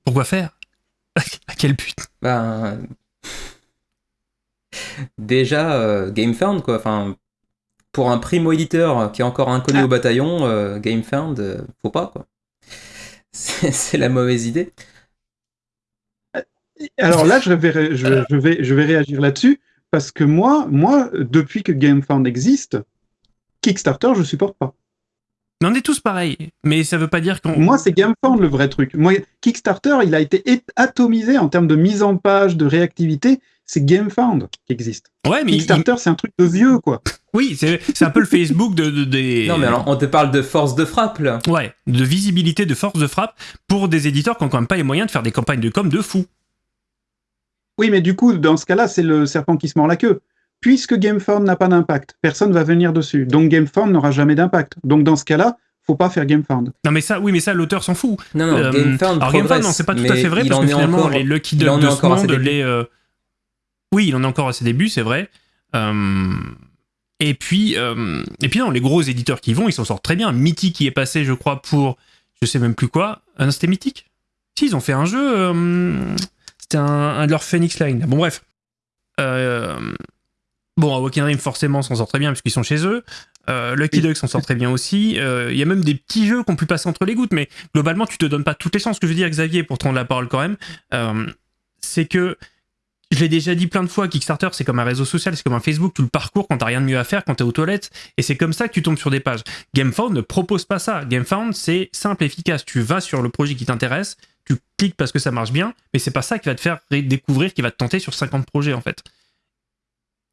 [SPEAKER 1] Pourquoi faire? À quel but?
[SPEAKER 3] Ben... Déjà, GameFound, quoi. Enfin, pour un primo-éditeur qui est encore inconnu au ah. bataillon, euh, GameFound, euh, faut pas, quoi. C'est la mauvaise idée.
[SPEAKER 4] Alors là, je vais, je, vais, je vais réagir là-dessus, parce que moi, moi, depuis que GameFound existe, Kickstarter, je supporte pas.
[SPEAKER 1] on est tous pareils, mais ça veut pas dire qu'on.
[SPEAKER 4] Moi, c'est GameFound le vrai truc. Moi, Kickstarter, il a été atomisé en termes de mise en page, de réactivité c'est GameFound qui existe.
[SPEAKER 1] Ouais, mais
[SPEAKER 4] Kickstarter, c'est un truc de vieux, quoi.
[SPEAKER 1] Oui, c'est un peu le Facebook de, des.
[SPEAKER 3] Non, mais alors, on te parle de force de frappe, là.
[SPEAKER 1] Ouais, de visibilité, de force de frappe pour des éditeurs qui n'ont quand même pas les moyens de faire des campagnes de com de fou.
[SPEAKER 4] Oui, mais du coup, dans ce cas-là, c'est le serpent qui se mord la queue. Puisque GameFound n'a pas d'impact, personne va venir dessus. Donc GameFound n'aura jamais d'impact. Donc dans ce cas-là, faut pas faire GameFound.
[SPEAKER 1] Non mais ça, oui mais ça l'auteur s'en fout.
[SPEAKER 3] Non non, euh, GameFound alors GameFound non
[SPEAKER 1] c'est pas tout à fait vrai parce que finalement les Lucky Duck de ce monde, les euh, oui, il en est encore à ses débuts, c'est vrai. Euh, et puis, euh, et puis non, les gros éditeurs qui vont, ils s'en sortent très bien. Mythic qui est passé, je crois, pour je sais même plus quoi. Ah c'était Mythic Si, ils ont fait un jeu. Euh, c'était un, de leurs Phoenix Line. Bon, bref. bon, Awakening Dream, forcément, s'en sort très bien puisqu'ils sont chez eux. Lucky Duck s'en sort très bien aussi. Il y a même des petits jeux qu'on pu passer entre les gouttes, mais globalement, tu te donnes pas toutes les chances. Ce que je veux dire, Xavier, pour prendre la parole quand même, c'est que je l'ai déjà dit plein de fois, Kickstarter, c'est comme un réseau social, c'est comme un Facebook, tu le parcours quand t'as rien de mieux à faire, quand t'es aux toilettes, et c'est comme ça que tu tombes sur des pages. GameFound ne propose pas ça. GameFound, c'est simple, efficace. Tu vas sur le projet qui t'intéresse, tu cliques parce que ça marche bien, mais c'est pas ça qui va te faire découvrir, qui va te tenter sur 50 projets, en fait.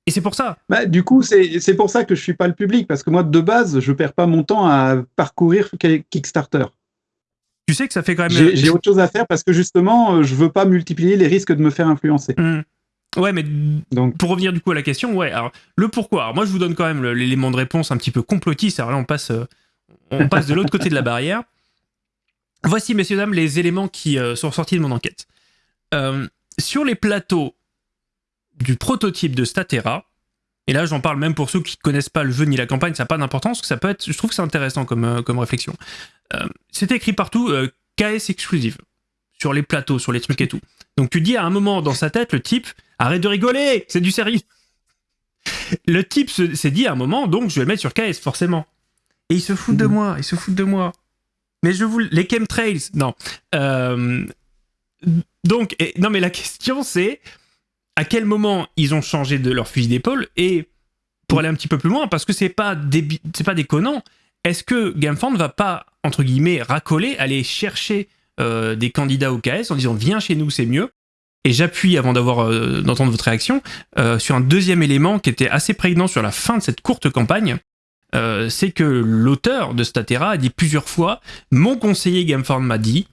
[SPEAKER 1] Et c'est pour ça.
[SPEAKER 4] Bah, du coup, c'est pour ça que je suis pas le public, parce que moi, de base, je perds pas mon temps à parcourir Kickstarter.
[SPEAKER 1] Tu sais que ça fait quand même.
[SPEAKER 4] J'ai autre chose à faire parce que justement, euh, je veux pas multiplier les risques de me faire influencer.
[SPEAKER 1] Mmh. Ouais, mais Donc. pour revenir du coup à la question, ouais. Alors le pourquoi. Alors moi, je vous donne quand même l'élément de réponse un petit peu complotiste. Alors là, on passe, euh, on passe de l'autre côté de la barrière. Voici, messieurs dames, les éléments qui euh, sont sortis de mon enquête. sur les plateaux du prototype de Statera, et là j'en parle même pour ceux qui connaissent pas le jeu ni la campagne, ça n'a pas d'importance, ça peut être, je trouve que c'est intéressant comme, euh, comme réflexion. Euh, c'est écrit partout KS exclusive, sur les plateaux, sur les trucs et tout. Donc tu dis à un moment dans sa tête, le type, arrête de rigoler, c'est du sérieux. Le type s'est dit à un moment, donc je vais le mettre sur KS, forcément. Et il se fout de mhm. moi, il se fout de moi. Mais je vous... Les chemtrails, non. Euh, donc, non mais la question c'est, à quel moment ils ont changé de leur fusil d'épaule et pour aller un petit peu plus loin, parce que c'est pas, c'est pas déconnant, est-ce que GameFound ne va pas, entre guillemets, racoler, aller chercher euh, des candidats au KS en disant viens chez nous, c'est mieux et j'appuie, avant d'avoir euh, d'entendre votre réaction, euh, sur un deuxième élément qui était assez prégnant sur la fin de cette courte campagne. C'est que l'auteur de Statera a dit plusieurs fois Mon conseiller GameFound m'a dit.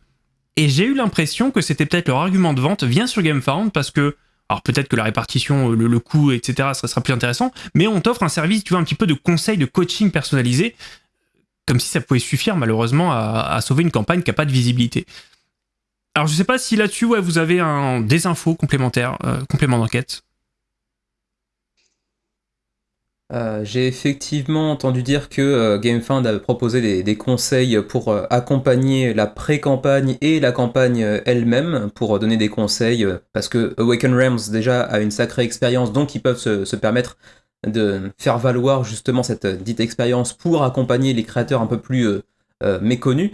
[SPEAKER 1] Et j'ai eu l'impression que c'était peut-être leur argument de vente vient sur GameFound parce que. Alors peut-être que la répartition, le, coût, etc., ça sera plus intéressant, mais on t'offre un service, tu vois, un petit peu de conseil, de coaching personnalisé, comme si ça pouvait suffire malheureusement à, sauver une campagne qui n'a pas de visibilité. Alors je sais pas si là-dessus vous avez des infos complémentaires, euh, complément d'enquête.
[SPEAKER 3] Euh, j'ai effectivement entendu dire que euh, GameFound avait proposé des, conseils pour accompagner la pré-campagne et la campagne elle-même, pour donner des conseils, parce que Awaken Realms déjà a une sacrée expérience, donc ils peuvent se, permettre de faire valoir justement cette dite expérience pour accompagner les créateurs un peu plus euh, méconnu.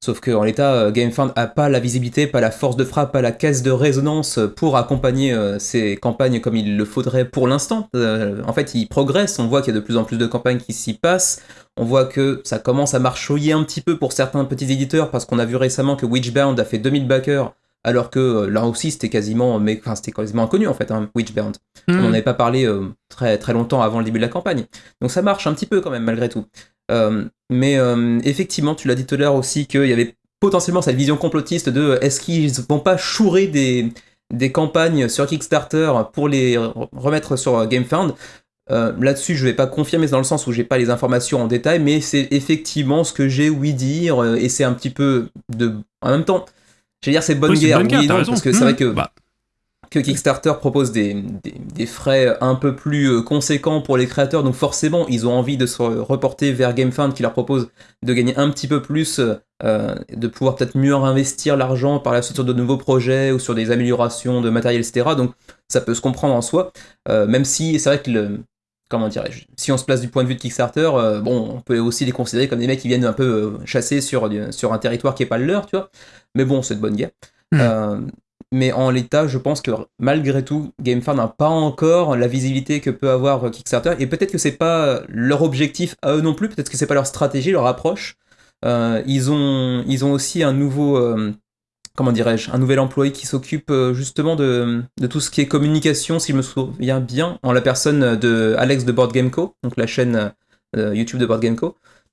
[SPEAKER 3] Sauf qu'en l'état, euh, GameFound a pas la visibilité, pas la force de frappe, pas la caisse de résonance pour accompagner ces euh, campagnes comme il le faudrait pour l'instant. en fait, il progresse, on voit qu'il y a de plus en plus de campagnes qui s'y passent. On voit que ça commence à marchouiller un petit peu pour certains petits éditeurs parce qu'on a vu récemment que Witchbound a fait 2000 backers alors que là aussi c'était quasiment mais enfin, c'était quasiment inconnu en fait hein, Witchbound on n'en hmm. avait pas parlé très très longtemps avant le début de la campagne donc ça marche un petit peu quand même malgré tout euh, mais euh, effectivement, tu l'as dit tout à l'heure aussi qu'il y avait potentiellement cette vision complotiste de euh, est-ce qu'ils vont pas chourer des, des campagnes sur Kickstarter pour les remettre sur GameFound? Là-dessus, je vais pas confirmer dans le sens où j'ai pas les informations en détail, mais c'est effectivement ce que j'ai ouï dire et c'est un petit peu de. En même temps, je vais dire c'est bonne guerre, oui, parce que c'est vrai mmh. que. Bah que Kickstarter propose des, frais un peu plus euh, conséquents pour les créateurs, donc forcément ils ont envie de se reporter vers GameFund qui leur propose de gagner un petit peu plus, euh, de pouvoir peut-être mieux investir l'argent par la suite sur de nouveaux projets ou sur des améliorations de matériel, etc. Donc ça peut se comprendre en soi, euh, même si c'est vrai que le, comment dirais-je, si on se place du point de vue de Kickstarter, bon, on peut aussi les considérer comme des mecs qui viennent un peu chasser sur, sur un territoire qui est pas le leur, tu vois. Mais bon, c'est de bonne guerre. Hmm mais en l'état, je pense que malgré tout, GameFound n'a pas encore la visibilité que peut avoir Kickstarter, et peut-être que c'est pas leur objectif à eux non plus, peut-être que c'est pas leur stratégie, leur approche. Euh, ils, ont, ils ont aussi un nouveau, euh, comment dirais-je, un nouvel employé qui s'occupe euh, justement de, de, tout ce qui est communication, si je me souviens bien, en la personne de Alex de Board Game donc la chaîne YouTube de Board.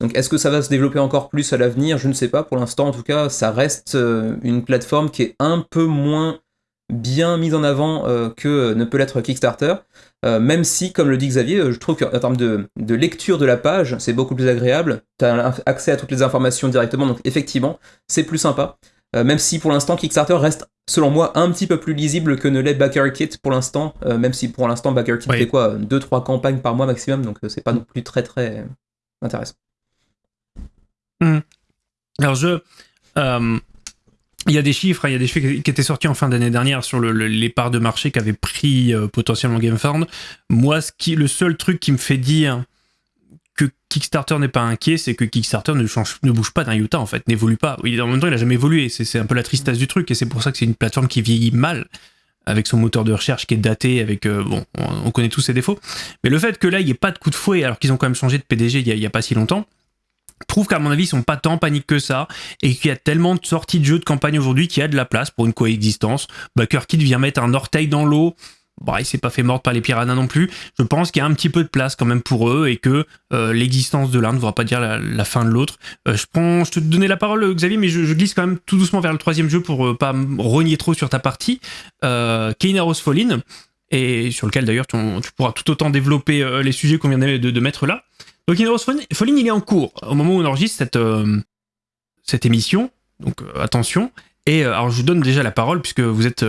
[SPEAKER 3] Donc est-ce que ça va se développer encore plus à l'avenir? Je ne sais pas. Pour l'instant, en tout cas, ça reste euh, une plateforme qui est un peu moins bien mise en avant euh, que ne peut l'être Kickstarter. Euh, même si, comme le dit Xavier, je trouve qu'en termes de, lecture de la page, c'est beaucoup plus agréable. Tu as accès à toutes les informations directement, donc effectivement, c'est plus sympa. Même si pour l'instant, Kickstarter reste, selon moi, un petit peu plus lisible que ne l'est Backer Kit pour l'instant. même si pour l'instant, Backer Kit fait quoi 2-3 campagnes par mois maximum, donc c'est pas non plus très très intéressant.
[SPEAKER 1] Hmm. Alors je... Euh, il y a des chiffres, hein, il y a des chiffres qui étaient sortis en fin d'année dernière sur les parts de marché qu'avait pris euh, potentiellement GameFound. Moi, ce qui, le seul truc qui me fait dire que Kickstarter n'est pas inquiet, c'est que Kickstarter ne, ne bouge pas d'un iota en fait, n'évolue pas. Oui, en même temps, il a jamais évolué. C'est un peu la tristesse du truc et c'est pour ça que c'est une plateforme qui vieillit mal avec son moteur de recherche qui est daté, avec euh, bon, on, connaît tous ses défauts. Mais le fait que là, il n'y ait pas de coup de fouet, alors qu'ils ont quand même changé de PDG il n'y a, pas si longtemps, prouve qu'à mon avis, ils sont pas tant en panique que ça et qu'il y a tellement de sorties de jeux de campagne aujourd'hui qu'il y a de la place pour une coexistence. Bah, Kid vient mettre un orteil dans l'eau. Bah, il s'est pas fait mordre par les piranhas non plus. Je pense qu'il y a un petit peu de place quand même pour eux et que euh, l'existence de l'un ne voudra pas dire la, fin de l'autre. Euh, je je te donnais la parole, Xavier, mais je, glisse quand même tout doucement vers le troisième jeu pour euh, pas renier trop sur ta partie. Euh, Fallen, et sur lequel d'ailleurs tu, pourras tout autant développer les sujets qu'on vient de, mettre là. Donc Heroes Falling, il est en cours au moment où on enregistre cette, euh, cette émission. Donc euh, attention. Et euh, alors je vous donne déjà la parole puisque vous êtes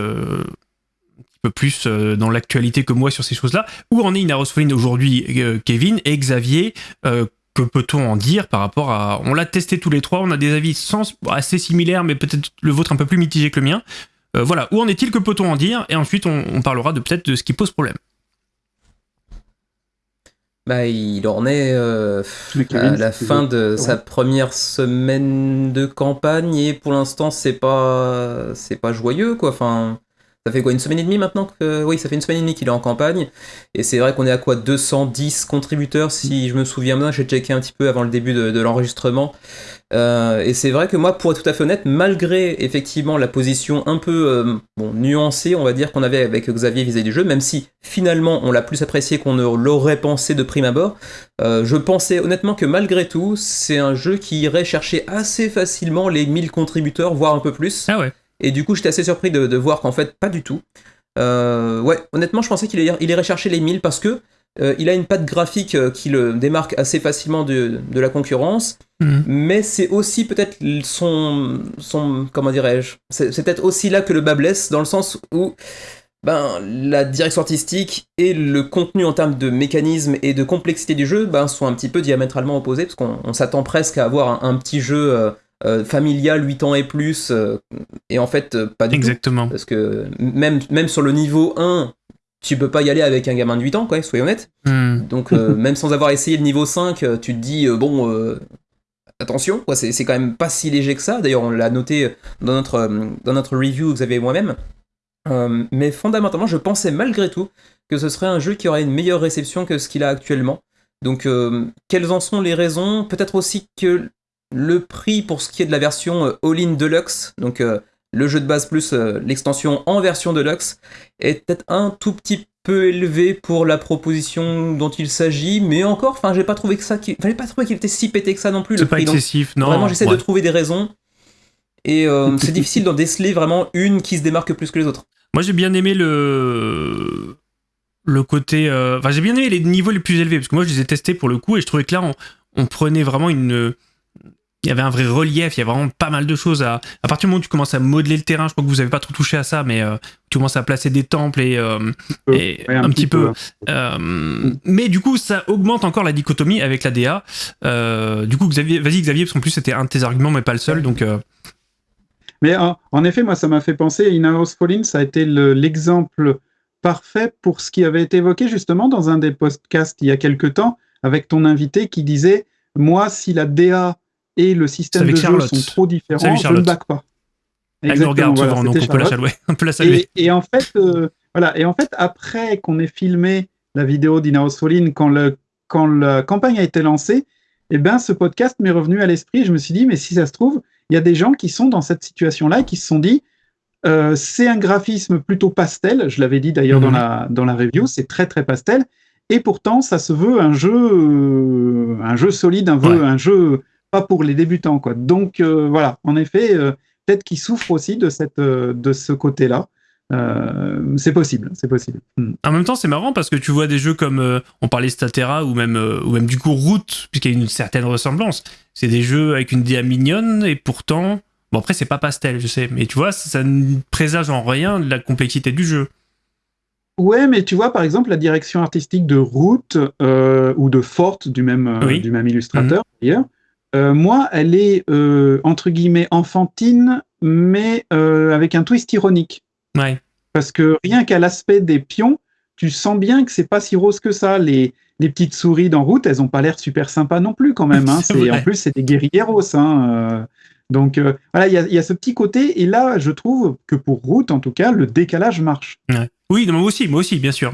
[SPEAKER 1] peu plus dans l'actualité que moi sur ces choses-là. Où en est Inaros aujourd'hui, Kevin et Xavier que peut-on en dire par rapport à... On l'a testé tous les trois, on a des avis assez similaires, mais peut-être le vôtre un peu plus mitigé que le mien. Euh, voilà, où en est-il, que peut-on en dire? Et ensuite, on, parlera de peut-être de ce qui pose problème.
[SPEAKER 3] Bah, il en est euh, à la fin de sa première semaine de campagne et pour l'instant c'est pas c'est pas joyeux quoi. Enfin, ça fait quoi, une semaine et demie maintenant que... Oui, ça fait une semaine et demie qu'il est en campagne. Et c'est vrai qu'on est à quoi 210 contributeurs, si je me souviens bien. J'ai checké un petit peu avant le début de, l'enregistrement. Euh, et c'est vrai que moi, pour être tout à fait honnête, malgré effectivement la position un peu euh, nuancée, on va dire, qu'on avait avec Xavier vis-à-vis du jeu, même si finalement on l'a plus apprécié qu'on ne l'aurait pensé de prime abord, euh, je pensais honnêtement que malgré tout, c'est un jeu qui irait chercher assez facilement les 1000 contributeurs, voire un peu plus.
[SPEAKER 1] Ah ouais.
[SPEAKER 3] Et du coup, j'étais assez surpris de, voir qu'en fait, pas du tout. Euh, ouais, honnêtement, je pensais qu'il irait chercher les 1000 parce que euh, il a une patte graphique euh, qui le démarque assez facilement de, la concurrence, mhm. mais c'est aussi peut-être son, son, comment dirais-je, c'est peut-être aussi là que le bas blesse, dans le sens où ben, la direction artistique et le contenu en termes de mécanisme et de complexité du jeu ben, sont un petit peu diamétralement opposés, parce qu'on s'attend presque à avoir un, petit jeu euh, familial 8 ans et plus, euh, et en fait, euh, pas du
[SPEAKER 1] Exactement.
[SPEAKER 3] Parce que même, même sur le niveau 1, tu peux pas y aller avec un gamin de 8 ans, quoi, soyons honnêtes. Hmm. Donc, même sans avoir essayé le niveau 5, tu te dis, bon, attention, quoi, c'est quand même pas si léger que ça. D'ailleurs, on l'a noté dans notre, dans notre review, vous avez moi-même. mais fondamentalement, je pensais malgré tout que ce serait un jeu qui aurait une meilleure réception que ce qu'il a actuellement. Donc, quelles en sont les raisons? Peut-être aussi que le prix pour ce qui est de la version euh, All-in Deluxe, donc euh, le jeu de base plus euh, l'extension en version Deluxe, est peut-être un tout petit peu élevé pour la proposition dont il s'agit, mais encore, enfin, j'ai pas trouvé que ça, fallait pas trouver qu'il était si pété que ça non plus.
[SPEAKER 1] C'est pas excessif, non.
[SPEAKER 3] Vraiment, j'essaie de trouver des raisons, et c'est difficile d'en déceler vraiment une qui se démarque plus que les autres.
[SPEAKER 1] Moi, j'ai bien aimé le le côté, enfin, j'ai bien aimé les niveaux les plus élevés parce que moi, je les ai testés pour le coup et je trouvais que là, on prenait vraiment une il y avait un vrai relief, il y a vraiment pas mal de choses à. À partir du moment où tu commences à modeler le terrain, je crois que vous avez pas trop touché à ça, mais euh, tu commences à placer des temples et, euh, un, petit, peu. Euh, mais du coup, ça augmente encore la dichotomie avec la DA. du coup, Xavier, vas-y Xavier, parce qu'en plus c'était un de tes arguments, mais pas le seul, donc.
[SPEAKER 4] Mais en, effet, moi, ça m'a fait penser. In House ça a été l'exemple parfait pour ce qui avait été évoqué justement dans un des podcasts il y a quelque temps avec ton invité qui disait moi, si la DA et le système de jeu sont trop différents, je ne back pas.
[SPEAKER 1] Elle nous regarde souvent, donc on peut, la saluer.
[SPEAKER 4] Et, en fait, euh, voilà. Et en fait, après qu'on ait filmé la vidéo d'Inaos Falling, quand, le, quand la campagne a été lancée, eh ben, ce podcast m'est revenu à l'esprit. Je me suis dit, mais si ça se trouve, il y a des gens qui sont dans cette situation-là et qui se sont dit, euh, c'est un graphisme plutôt pastel. Je l'avais dit d'ailleurs dans, mhm. la, dans la review, c'est très très pastel. Et pourtant, ça se veut un jeu, euh, un jeu solide, un, un jeu pas pour les débutants. Quoi. Donc euh, voilà, en effet, euh, peut-être qu'ils souffrent aussi de, cette, euh, de ce côté-là. c'est possible, c'est possible.
[SPEAKER 1] Hmm. En même temps, c'est marrant parce que tu vois des jeux comme on parlait Statera ou même ou même du coup Route, puisqu'il y a une certaine ressemblance. C'est des jeux avec une DA mignonne et pourtant, bon après c'est pas pastel, je sais, mais tu vois, ça ne présage en rien de la complexité du jeu.
[SPEAKER 4] Ouais, mais tu vois, par exemple, la direction artistique de Route ou de Forte, du même, du même illustrateur, mhm. d'ailleurs, euh, moi, elle est euh, entre guillemets enfantine, mais euh, avec un twist ironique.
[SPEAKER 1] Ouais.
[SPEAKER 4] Parce que rien qu'à l'aspect des pions, tu sens bien que c'est pas si rose que ça. Les, les petites souris d'en route, elles ont pas l'air super sympas non plus quand même. Hein. en plus, c'est des guerrilleros. Hein. Donc voilà, il y, a ce petit côté. Et là, je trouve que pour route, en tout cas, le décalage marche.
[SPEAKER 1] Oui, moi aussi, moi aussi, bien sûr.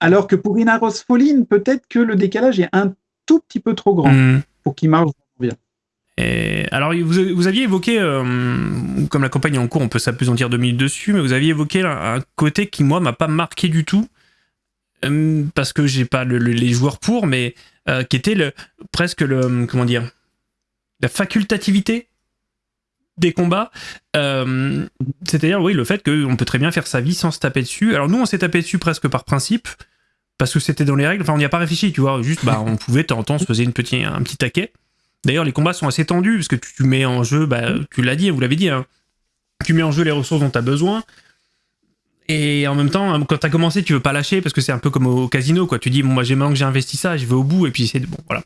[SPEAKER 4] Alors que pour Inaros Falling, peut-être que le décalage est un tout petit peu trop grand. Hmm pour qu'il marche bien.
[SPEAKER 1] Et alors, vous, aviez évoqué, euh, comme la campagne est en cours, on peut s'apesantir deux minutes dessus, mais vous aviez évoqué un côté qui, moi, m'a pas marqué du tout, euh, parce que j'ai pas les joueurs pour, mais euh, qui était le, presque le, comment dire, la facultativité des combats. C'est-à-dire, oui, le fait qu'on peut très bien faire sa vie sans se taper dessus. Alors, nous, on s'est tapé dessus presque par principe, parce que c'était dans les règles. Enfin, on n'y a pas réfléchi, tu vois. Juste, bah, on pouvait, de temps en temps, se faisait une un petit taquet. D'ailleurs, les combats sont assez tendus, parce que tu, mets en jeu, bah, tu l'as dit, vous l'avez dit, hein, tu mets en jeu les ressources dont tu as besoin. Et en même temps, quand t'as commencé, tu veux pas lâcher parce que c'est un peu comme au casino, quoi. Tu dis, bon, moi, j'ai maintenant que j'ai investi ça, je vais au bout, et puis c'est bon, voilà.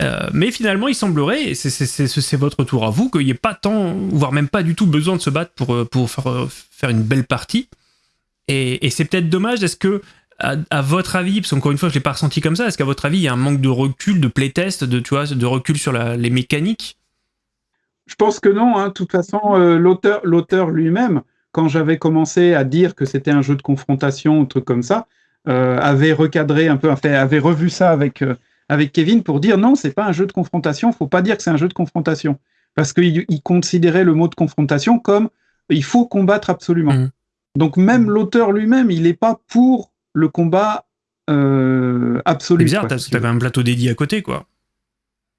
[SPEAKER 1] Euh, mais finalement, il semblerait, c'est votre tour à vous, qu'il n'y ait pas tant, voire même pas du tout besoin de se battre pour, euh, pour faire, euh, faire une belle partie. Et, et c'est peut-être dommage. Est-ce que, à, votre avis, parce qu'encore une fois, je l'ai pas ressenti comme ça, est-ce qu'à votre avis, il y a un manque de recul, de playtest, de, tu vois, de recul sur la, les mécaniques?
[SPEAKER 4] Je pense que non. Hein. De toute façon, l'auteur lui-même, quand j'avais commencé à dire que c'était un jeu de confrontation, un truc comme ça, avait recadré un peu, avait revu ça avec avec Kevin pour dire non, c'est pas un jeu de confrontation, faut pas dire que c'est un jeu de confrontation. Parce qu'il considérait le mot de confrontation comme il faut combattre absolument. Mmh. Donc même l'auteur lui-même, il n'est pas pour le combat euh, absolu.
[SPEAKER 1] C'est bizarre, t'as un plateau dédié à côté, quoi.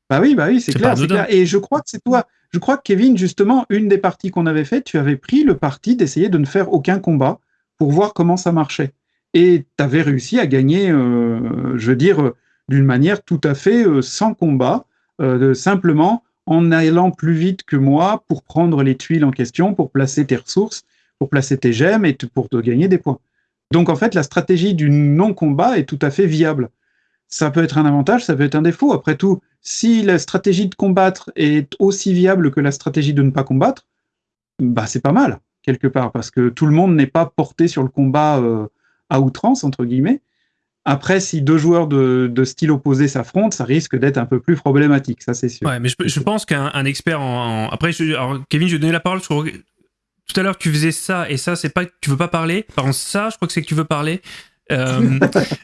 [SPEAKER 4] Bah oui, bah oui, c'est clair, Et je crois que c'est toi. Je crois que Kevin, justement, une des parties qu'on avait faites, tu avais pris le parti d'essayer de ne faire aucun combat pour voir comment ça marchait. Et tu avais réussi à gagner, euh, je veux dire, d'une manière tout à fait euh, sans combat, euh, simplement en allant plus vite que moi pour prendre les tuiles en question, pour placer tes ressources, pour placer tes gemmes et pour te gagner des points. Donc en fait, la stratégie du non-combat est tout à fait viable. Ça peut être un avantage, ça peut être un défaut. Après tout, si la stratégie de combattre est aussi viable que la stratégie de ne pas combattre, bah c'est pas mal quelque part parce que tout le monde n'est pas porté sur le combat euh, à outrance entre guillemets. Après, si deux joueurs de, style opposé s'affrontent, ça risque d'être un peu plus problématique, ça c'est sûr.
[SPEAKER 1] Ouais, mais je, pense qu'un expert en, Après, alors, Kevin, je vais donner la parole. Sur... Tout à l'heure, tu faisais ça et ça, c'est pas que tu veux pas parler. Par contre, ça, je crois que c'est que tu veux parler. Euh,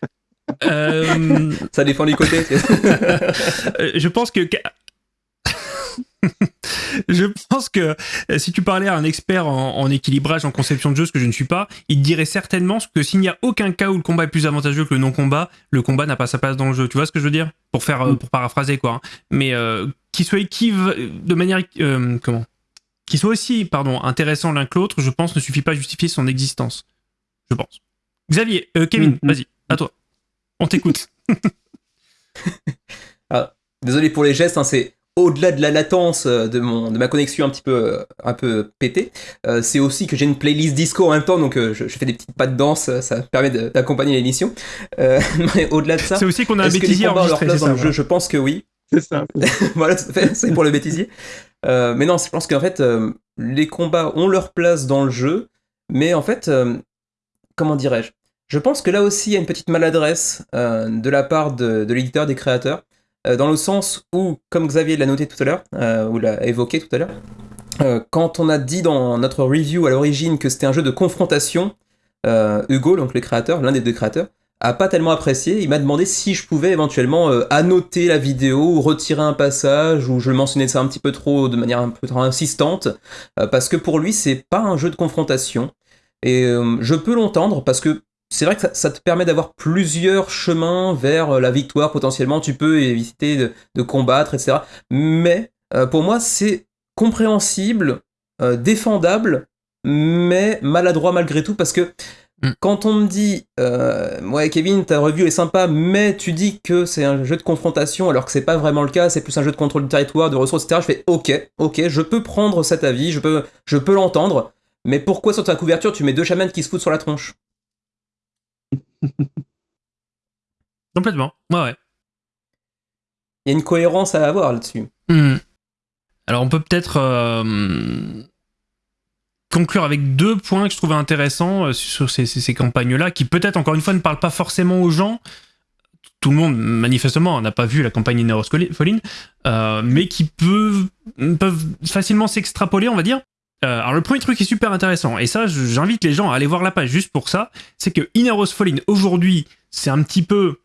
[SPEAKER 3] euh, ça dépend du côté.
[SPEAKER 1] je pense que je pense que euh, si tu parlais à un expert en, équilibrage, en conception de jeu, ce que je ne suis pas, il dirait certainement que s'il n'y a aucun cas où le combat est plus avantageux que le non-combat, le combat n'a pas sa place dans le jeu. Tu vois ce que je veux dire? Pour faire, pour paraphraser quoi. Hein. Mais euh, qu'il soit de manière comment? Qu'il soit aussi, pardon, intéressant l'un que l'autre, je pense ne suffit pas à justifier son existence. Je pense. Xavier, Kevin, mm, mm. vas-y, à toi. On t'écoute.
[SPEAKER 3] Ah, désolé pour les gestes, hein, c'est au-delà de la latence euh, de, mon, de ma connexion un petit peu, euh, un peu pétée, euh, c'est aussi que j'ai une playlist disco en même temps, donc je, fais des petites pas de danse, ça permet d'accompagner l'émission. mais au-delà de ça,
[SPEAKER 1] c'est aussi qu'on a un bêtisier enregistré,
[SPEAKER 3] dans le jeu? Je pense que oui.
[SPEAKER 4] C'est ça.
[SPEAKER 3] voilà, c'est pour le bêtisier. Mais non, je pense qu'en fait, les combats ont leur place dans le jeu, mais en fait, comment dirais-je? Je pense que là aussi, il y a une petite maladresse de la part de, de l'éditeur, des créateurs euh, dans le sens où, comme Xavier l'a noté tout à l'heure, euh, ou l'a évoqué tout à l'heure, euh, quand on a dit dans notre review à l'origine que c'était un jeu de confrontation, Hugo, donc le créateur, l'un des deux créateurs, a pas tellement apprécié. Il m'a demandé si je pouvais éventuellement annoter la vidéo ou retirer un passage où je mentionnais ça un petit peu trop de manière un peu trop insistante, parce que pour lui c'est pas un jeu de confrontation. Et je peux l'entendre parce que c'est vrai que ça, te permet d'avoir plusieurs chemins vers euh, la victoire potentiellement. Tu peux éviter de, combattre, etc. Mais euh, pour moi, c'est compréhensible, euh, défendable, mais maladroit malgré tout parce que mm. quand on me dit ouais Kevin ta review est sympa mais tu dis que c'est un jeu de confrontation alors que c'est pas vraiment le cas c'est plus un jeu de contrôle du territoire de ressources etc je fais ok ok je peux prendre cet avis je peux je peux l'entendre mais pourquoi sur ta couverture tu mets deux chamans qui se foutent sur la tronche?
[SPEAKER 1] Complètement. Ouais, ouais.
[SPEAKER 3] Il y a une cohérence à avoir là-dessus.
[SPEAKER 1] Hmm. Alors, on peut peut-être euh, conclure avec deux points que je trouvais intéressants euh, sur ces, campagnes-là, qui peut-être, encore une fois, ne parlent pas forcément aux gens. Tout le monde, manifestement, n'a pas vu la campagne Ineros euh, mais qui peuvent, facilement s'extrapoler, on va dire, euh, alors le premier truc est super intéressant, et ça j'invite les gens à aller voir la page juste pour ça, c'est que Inneros Fallen aujourd'hui, c'est un petit peu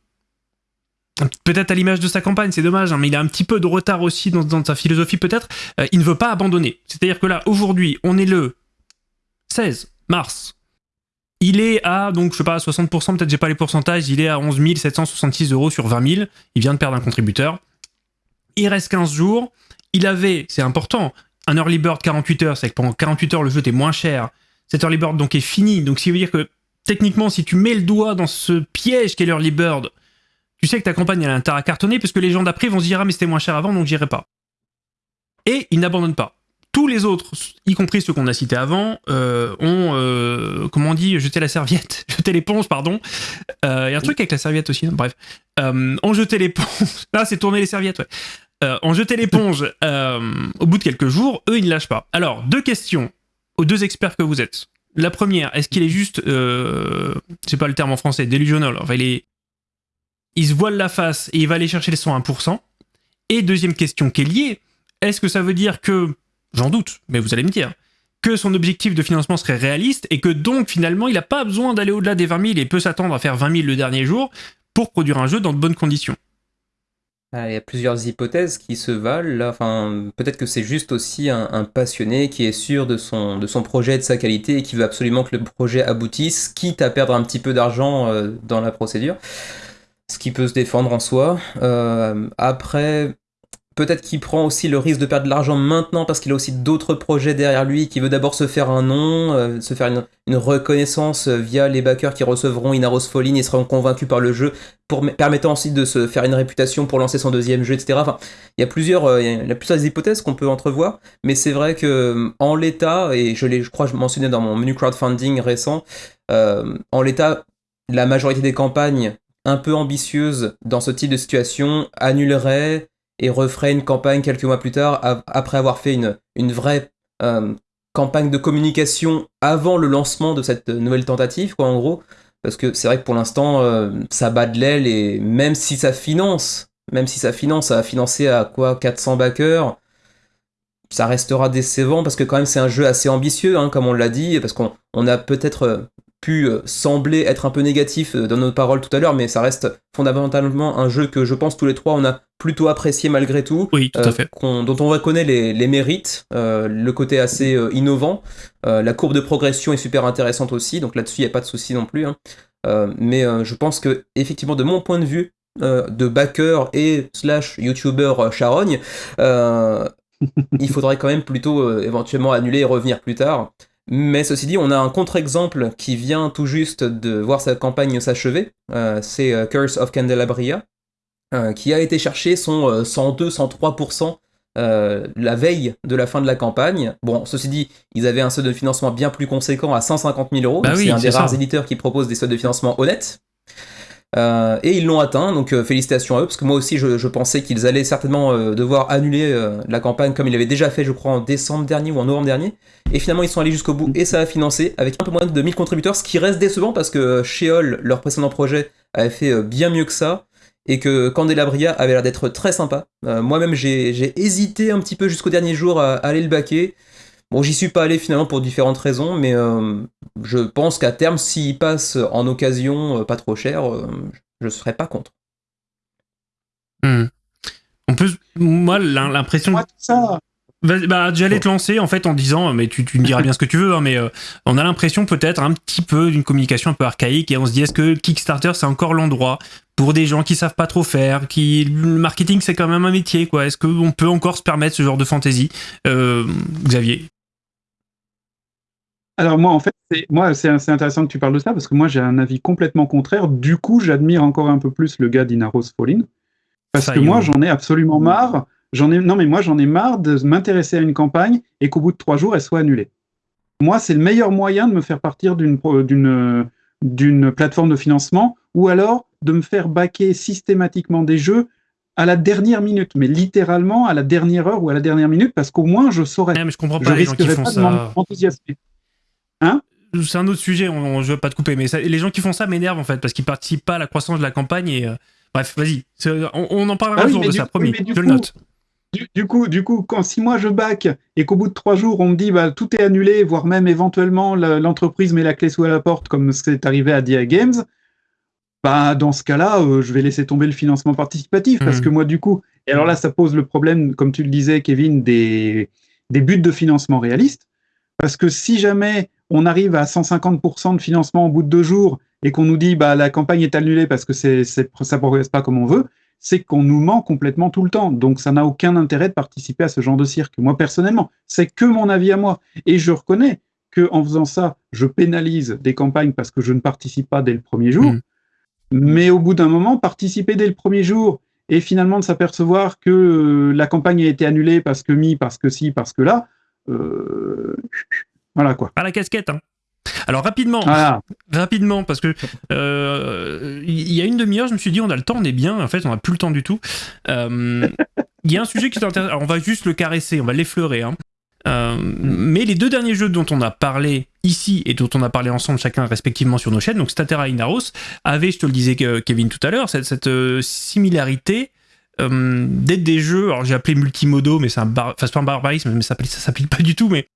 [SPEAKER 1] peut-être à l'image de sa campagne, c'est dommage, hein, mais il a un petit peu de retard aussi dans, sa philosophie peut-être, il ne veut pas abandonner. C'est-à-dire que là, aujourd'hui, on est le 16 mars. Il est à, donc je sais pas, 60%, peut-être j'ai pas les pourcentages, il est à 11 766 euros sur 20 000, il vient de perdre un contributeur. Il reste 15 jours, il avait, c'est important, un early bird 48 heures, c'est que pendant 48 heures, le jeu était moins cher. Cet early bird donc est fini. Donc, ce qui veut dire que techniquement, si tu mets le doigt dans ce piège qu'est l'early bird, tu sais que ta campagne a intérêt à cartonner parce que les gens d'après vont se dire Ah, mais c'était moins cher avant, donc j'irai pas. Et il n'abandonne pas. Tous les autres, y compris ceux qu'on a cités avant, euh, ont, euh, comment on dit, jeté la serviette, jeté l'éponge, pardon. Il y a un truc avec la serviette aussi, hein, bref. ont jeté l'éponge. Ah, c'est tourner les serviettes, ouais. ont jeté l'éponge au bout de quelques jours. Eux, ils ne lâchent pas. Alors, deux questions aux deux experts que vous êtes. La première, est-ce qu'il est juste, euh, c'est pas le terme en français, delusional, enfin il est, il se voile la face et il va aller chercher les 101%. Et deuxième question qui est liée, est-ce que ça veut dire que, j'en doute, mais vous allez me dire, que son objectif de financement serait réaliste et que donc finalement il n'a pas besoin d'aller au-delà des 20 000 et peut s'attendre à faire 20 000 le dernier jour pour produire un jeu dans de bonnes conditions
[SPEAKER 3] ah, il y a plusieurs hypothèses qui se valent. Enfin, peut-être que c'est juste aussi un, passionné qui est sûr de son, de son projet, de sa qualité et qui veut absolument que le projet aboutisse, quitte à perdre un petit peu d'argent euh, dans la procédure. Ce qui peut se défendre en soi. Euh, après, Peut-être qu'il prend aussi le risque de perdre de l'argent maintenant parce qu'il a aussi d'autres projets derrière lui, qui veut d'abord se faire un nom, euh, se faire une, reconnaissance euh, via les backers qui recevront Inaros Falling et seront convaincus par le jeu, permettant ensuite de se faire une réputation pour lancer son deuxième jeu, etc. Enfin, il y a plusieurs, euh, il y a plusieurs hypothèses qu'on peut entrevoir, mais c'est vrai que en l'état, et je, je crois que je mentionnais dans mon menu crowdfunding récent, en l'état, la majorité des campagnes un peu ambitieuses dans ce type de situation annuleraient et referait une campagne quelques mois plus tard, après avoir fait une, une vraie euh, campagne de communication avant le lancement de cette nouvelle tentative, quoi, en gros. Parce que c'est vrai que pour l'instant, euh, ça bat de l'aile et même si ça finance, même si ça finance, ça a financé à quoi 400 backers, ça restera décevant parce que quand même c'est un jeu assez ambitieux, hein, comme on l'a dit, parce qu'on a peut-être euh, pu euh, sembler être un peu négatif euh, dans nos paroles tout à l'heure, mais ça reste fondamentalement un jeu que je pense tous les trois on a plutôt apprécié malgré tout,
[SPEAKER 1] oui, tout à euh, fait.
[SPEAKER 3] dont on reconnaît les, les mérites, le côté assez innovant, la courbe de progression est super intéressante aussi, donc là-dessus il n'y a pas de souci non plus. Hein. mais je pense que effectivement de mon point de vue de backer et slash youtuber charogne, il faudrait quand même plutôt éventuellement annuler et revenir plus tard. Mais ceci dit, on a un contre-exemple qui vient tout juste de voir sa campagne s'achever. Euh, c'est euh, Curse of Candelabria, euh, qui a été chercher son 102-103% la veille de la fin de la campagne. Bon, ceci dit, ils avaient un seuil de financement bien plus conséquent à 150 000 euros. Bah c'est un des rares éditeurs qui propose des seuils de financement honnêtes. Euh, et ils l'ont atteint, donc euh, félicitations à eux, parce que moi aussi je, pensais qu'ils allaient certainement euh, devoir annuler la campagne comme ils l'avaient déjà fait, je crois, en décembre dernier ou en novembre dernier. Et finalement ils sont allés jusqu'au bout et ça a financé avec un peu moins de 1000 contributeurs, ce qui reste décevant parce que Sheol, leur précédent projet, avait fait bien mieux que ça. Et que Candelabria avait l'air d'être très sympa. Moi-même, j'ai hésité un petit peu jusqu'au dernier jour à, aller le baquer. Bon, j'y suis pas allé finalement pour différentes raisons, mais euh, je pense qu'à terme, s'il passe en occasion euh, pas trop cher, euh, je ne serais pas contre.
[SPEAKER 1] Hmm. On peut, moi, l'impression.
[SPEAKER 4] ça.
[SPEAKER 1] Bah, j'allais te lancer en fait en disant, mais tu, tu me diras bien ce que tu veux, hein, mais on a l'impression peut-être un petit peu d'une communication un peu archaïque et on se dit est-ce que Kickstarter c'est encore l'endroit pour des gens qui savent pas trop faire, qui le marketing c'est quand même un métier quoi. Est-ce qu'on peut encore se permettre ce genre de fantaisie, Xavier?
[SPEAKER 4] Alors moi, en fait, c'est, moi, c'est, intéressant que tu parles de ça parce que moi, j'ai un avis complètement contraire. Du coup, j'admire encore un peu plus le gars d'Inaros Falling parce que moi, j'en ai absolument marre. J'en ai, non, mais moi, j'en ai marre de m'intéresser à une campagne et qu'au bout de trois jours, elle soit annulée. Moi, c'est le meilleur moyen de me faire partir d'une, d'une, d'une plateforme de financement ou alors de me faire baquer systématiquement des jeux à la dernière minute, mais littéralement à la dernière heure ou à la dernière minute, parce qu'au moins je saurais.
[SPEAKER 1] mais je comprends pas les gens qui font ça.
[SPEAKER 4] Hein
[SPEAKER 1] c'est un autre sujet, on, je veux pas te couper, mais les gens qui font ça m'énervent en fait, parce qu'ils participent pas à la croissance de la campagne et. Euh, bref, vas-y, on, en parlera ah un jour de ça, promis, je le note.
[SPEAKER 4] Du, coup, du coup, quand si moi je back et qu'au bout de trois jours on me dit bah, tout est annulé, voire même éventuellement l'entreprise met la clé sous la porte, comme c'est arrivé à DIA Games, bah, dans ce cas-là, euh, je vais laisser tomber le financement participatif parce mmh. que moi, du coup, et alors là, ça pose le problème, comme tu le disais, Kevin, des, des buts de financement réalistes. Parce que si jamais on arrive à 150% de financement au bout de deux jours et qu'on nous dit bah la campagne est annulée parce que c'est, c'est ça progresse pas comme on veut, c'est qu'on nous ment complètement tout le temps. Donc ça n'a aucun intérêt de participer à ce genre de cirque. Moi personnellement, c'est que mon avis à moi. Et je reconnais que en faisant ça, je pénalise des campagnes parce que je ne participe pas dès le premier jour. Mmh. Mais au bout d'un moment, participer dès le premier jour et finalement de s'apercevoir que euh, la campagne a été annulée parce que mi, parce que si, parce que là, voilà quoi.
[SPEAKER 1] À la casquette, hein. Alors rapidement, rapidement, parce que euh, il y a une demi-heure, je me suis dit on a le temps, on est bien. En fait, on n'a plus le temps du tout. Euh, il y a un sujet qui est intéressant. Alors, on va juste le caresser, on va l'effleurer. Hein. Euh, mais les deux derniers jeux dont on a parlé ici et dont on a parlé ensemble chacun respectivement sur nos chaînes, donc Statera et Inaros, avaient, je te le disais Kevin tout à l'heure, cette, cette similarité d'être des jeux, alors j'ai appelé multimodo, mais c'est un, bar, enfin, pas un barbarisme, mais ça s'applique pas du tout, mais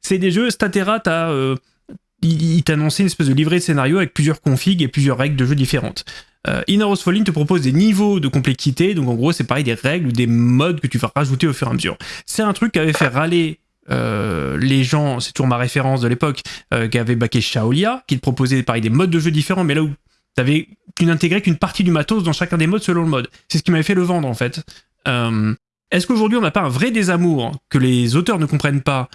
[SPEAKER 1] c'est des jeux, Statera, t'as il, t'annonçait une espèce de livret de scénario avec plusieurs configs et plusieurs règles de jeu différentes. Euh, Falling te propose des niveaux de complexité, donc en gros c'est pareil des règles ou des modes que tu vas rajouter au fur et à mesure. C'est un truc qui avait fait râler euh, les gens, c'est toujours ma référence de l'époque, euh, qui avait baqué Shaolia, qui te proposait pareil des modes de jeu différents, mais là où t'avais, tu n'intégrais qu'une partie du matos dans chacun des modes selon le mode. C'est ce qui m'avait fait le vendre en fait. Euh, est-ce qu'aujourd'hui on n'a pas un vrai désamour que les auteurs ne comprennent pas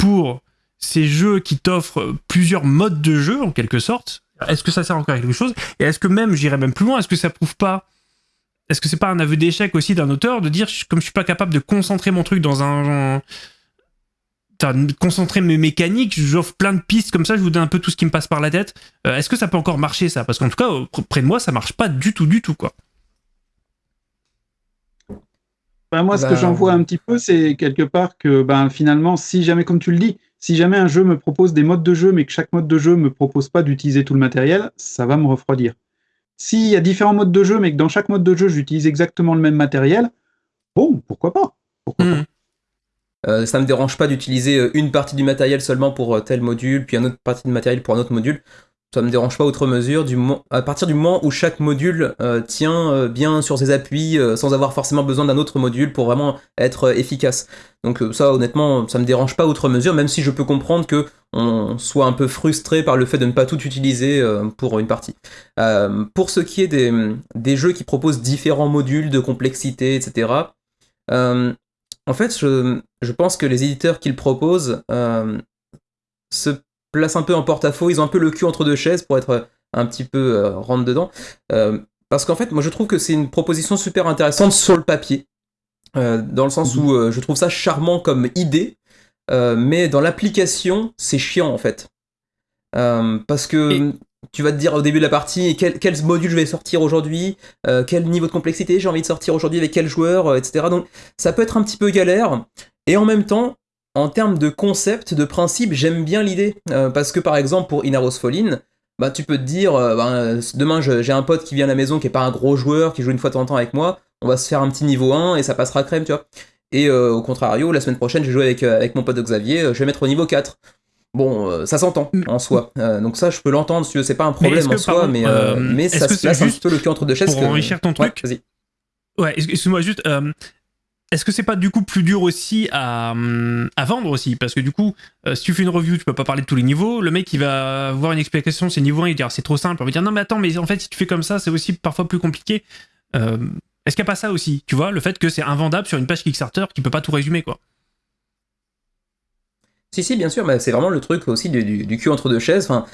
[SPEAKER 1] pour ces jeux qui t'offrent plusieurs modes de jeu, en quelque sorte, est-ce que ça sert encore à quelque chose? Et est-ce que même, j'irais même plus loin, est-ce que ça prouve pas Est-ce que c'est pas un aveu d'échec aussi d'un auteur de dire, comme je suis pas capable de concentrer mon truc dans un... concentrer mes mécaniques, j'offre plein de pistes comme ça, je vous donne un peu tout ce qui me passe par la tête. Euh, est-ce que ça peut encore marcher ça? Parce qu'en tout cas, près de moi, ça marche pas du tout, du tout, quoi.
[SPEAKER 4] Ben, moi, ce que j'en vois un petit peu, c'est quelque part que ben, finalement, si jamais, comme tu le dis, si jamais un jeu me propose des modes de jeu, mais que chaque mode de jeu me propose pas d'utiliser tout le matériel, ça va me refroidir. S'il y a différents modes de jeu, mais que dans chaque mode de jeu, j'utilise exactement le même matériel, bon, pourquoi pas, pourquoi
[SPEAKER 3] hmm. euh, ça me dérange pas d'utiliser euh, une partie du matériel seulement pour euh, tel module, puis une autre partie du matériel pour un autre module ça me dérange pas outre mesure du à partir du moment où chaque module euh, tient euh, bien sur ses appuis euh, sans avoir forcément besoin d'un autre module pour vraiment être efficace. Donc ça honnêtement ça me dérange pas outre mesure même si je peux comprendre que on soit un peu frustré par le fait de ne pas tout utiliser pour une partie. pour ce qui est des, des, jeux qui proposent différents modules de complexité etc. en fait je, je, pense que les éditeurs qu'ils proposent se place un peu en porte-à-faux, ils ont un peu le cul entre deux chaises pour être un petit peu euh, rentre dedans. Euh, parce qu'en fait, moi je trouve que c'est une proposition super intéressante sur le papier, euh, dans le sens où mhm. je trouve ça charmant comme idée, mais dans l'application, c'est chiant en fait. parce que tu vas te dire au début de la partie quel, quel module je vais sortir aujourd'hui, quel niveau de complexité j'ai envie de sortir aujourd'hui avec quel joueur, etc. Donc ça peut être un petit peu galère. Et en même temps, en termes de concept, de principe, j'aime bien l'idée. Euh, parce que par exemple, pour Inaros Fallin, bah, tu peux te dire, euh, bah, demain j'ai un pote qui vient à la maison qui est pas un gros joueur, qui joue une fois de temps en temps avec moi, on va se faire un petit niveau 1 et ça passera crème, tu vois. Et euh, au contrario, la semaine prochaine, j'ai joué avec, avec mon pote Xavier, je vais mettre au niveau 4. Bon, ça s'entend mm. en soi. donc ça, je peux l'entendre, si c'est pas un problème en soi, mais, mais ça se place juste un peu le cul entre deux chaises.
[SPEAKER 1] Pour enrichir ton truc, Ouais, excuse-moi juste, est-ce que c'est pas du coup plus dur aussi à, vendre aussi? Parce que du coup, euh, si tu fais une review, tu peux pas parler de tous les niveaux. Le mec, il va voir une explication, c'est niveau 1, il va dire c'est trop simple. On va dire non, mais attends, mais en fait, si tu fais comme ça, c'est aussi parfois plus compliqué. Euh, est-ce qu'il n'y a pas ça aussi? Tu vois, le fait que c'est invendable sur une page Kickstarter qui peut pas tout résumer, quoi.
[SPEAKER 3] Si, si, bien sûr, mais c'est vraiment le truc aussi du, du, cul entre deux chaises. Enfin,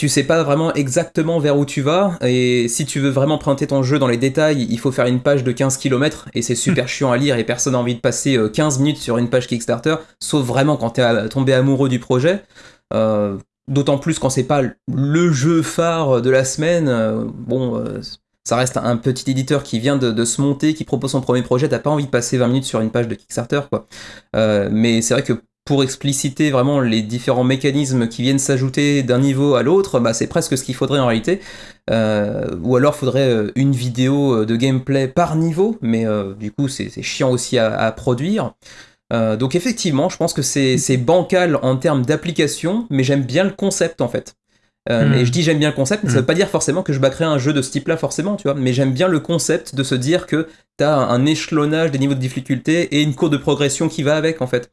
[SPEAKER 3] tu sais pas vraiment exactement vers où tu vas, et si tu veux vraiment présenter ton jeu dans les détails, il faut faire une page de 15 km, et c'est super chiant à lire, et personne n'a envie de passer 15 euh, minutes sur une page Kickstarter, sauf vraiment quand t'es tombé amoureux du projet. Euh, d'autant plus quand c'est pas le jeu phare de la semaine. Euh, bon, ça reste un petit éditeur qui vient de, se monter, qui propose son premier projet, t'as pas envie de passer 20 minutes sur une page de Kickstarter, quoi. mais c'est vrai que pour expliciter vraiment les différents mécanismes qui viennent s'ajouter d'un niveau à l'autre, bah, c'est presque ce qu'il faudrait en réalité. Euh, ou alors faudrait euh, une vidéo euh, de gameplay par niveau, mais du coup c'est chiant aussi à, produire. donc effectivement, je pense que c'est bancal en termes d'application, mais j'aime bien le concept en fait. Hmm. Et je dis j'aime bien le concept, mais ça hmm. veut pas dire forcément que je backerai un jeu de ce type-là forcément, tu vois. Mais j'aime bien le concept de se dire que t'as un échelonnage des niveaux de difficulté et une courbe de progression qui va avec en fait.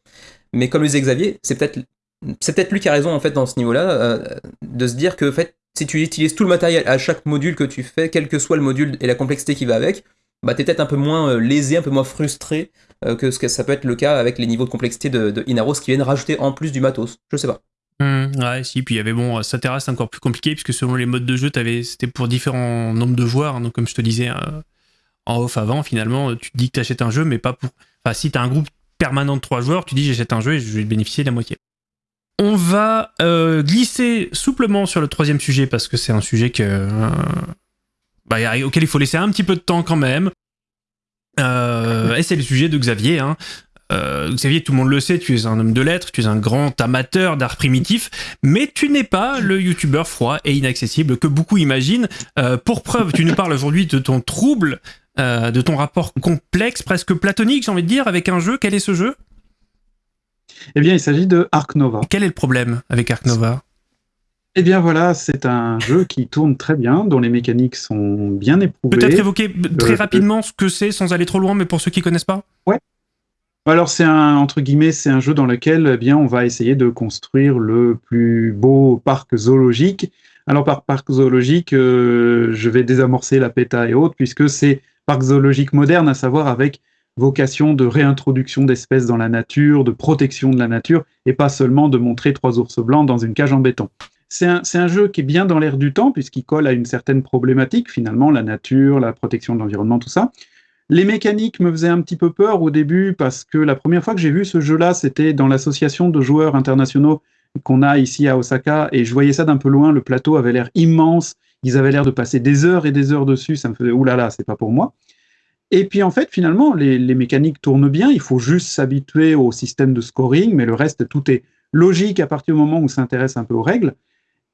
[SPEAKER 3] Mais comme le disait Xavier, c'est peut-être peut-être lui qui a raison en fait dans ce niveau-là, euh, de se dire que en fait, si tu utilises tout le matériel à chaque module que tu fais, quel que soit le module et la complexité qui va avec, bah t'es peut-être un peu moins euh, lésé, un peu moins frustré euh, que ce que ça peut être le cas avec les niveaux de complexité de, Inaros qui viennent rajouter en plus du matos. Je sais pas.
[SPEAKER 1] Mmh, ouais, si, puis il y avait bon, ça c'est encore plus compliqué puisque selon les modes de jeu, c'était pour différents nombres de joueurs. Hein, donc, comme je te disais en off avant, finalement, tu te dis que tu achètes un jeu, mais pas pour. Enfin, si tu as un groupe permanent de trois joueurs, tu dis j'achète un jeu et je vais bénéficier de la moitié. On va euh, glisser souplement sur le troisième sujet parce que c'est un sujet que, euh, bah, auquel il faut laisser un petit peu de temps quand même. Euh, et c'est le sujet de Xavier. Hein. Xavier, tout le monde le sait, tu es un homme de lettres, tu es un grand amateur d'art primitif, mais tu n'es pas le youtubeur froid et inaccessible que beaucoup imaginent. pour preuve, tu nous parles aujourd'hui de ton trouble, de ton rapport complexe, presque platonique, j'ai envie de dire, avec un jeu. Quel est ce jeu?
[SPEAKER 4] Eh bien, il s'agit de Ark Nova.
[SPEAKER 1] Quel est le problème avec Ark Nova?
[SPEAKER 4] Eh bien voilà, c'est un jeu qui tourne très bien, dont les mécaniques sont bien éprouvées.
[SPEAKER 1] Peut-être évoquer très euh, rapidement ce que c'est, sans aller trop loin, mais pour ceux qui connaissent pas?
[SPEAKER 4] Ouais. Alors c'est un entre guillemets, c'est un jeu dans lequel eh bien on va essayer de construire le plus beau parc zoologique. Alors par parc zoologique, euh, je vais désamorcer la PETA et autres, puisque c'est parc zoologique moderne, à savoir avec vocation de réintroduction d'espèces dans la nature, de protection de la nature, et pas seulement de montrer trois ours blancs dans une cage en béton. C'est un, jeu qui est bien dans l'air du temps, puisqu'il colle à une certaine problématique, finalement, la nature, la protection de l'environnement, tout ça. Les mécaniques me faisaient un petit peu peur au début, parce que la première fois que j'ai vu ce jeu-là, c'était dans l'association de joueurs internationaux qu'on a ici à Osaka, et je voyais ça d'un peu loin, le plateau avait l'air immense, ils avaient l'air de passer des heures et des heures dessus, ça me faisait, oulala, c'est pas pour moi. Et puis en fait, finalement, les, mécaniques tournent bien. Il faut juste s'habituer au système de scoring, mais le reste, tout est logique à partir du moment où on s'intéresse un peu aux règles.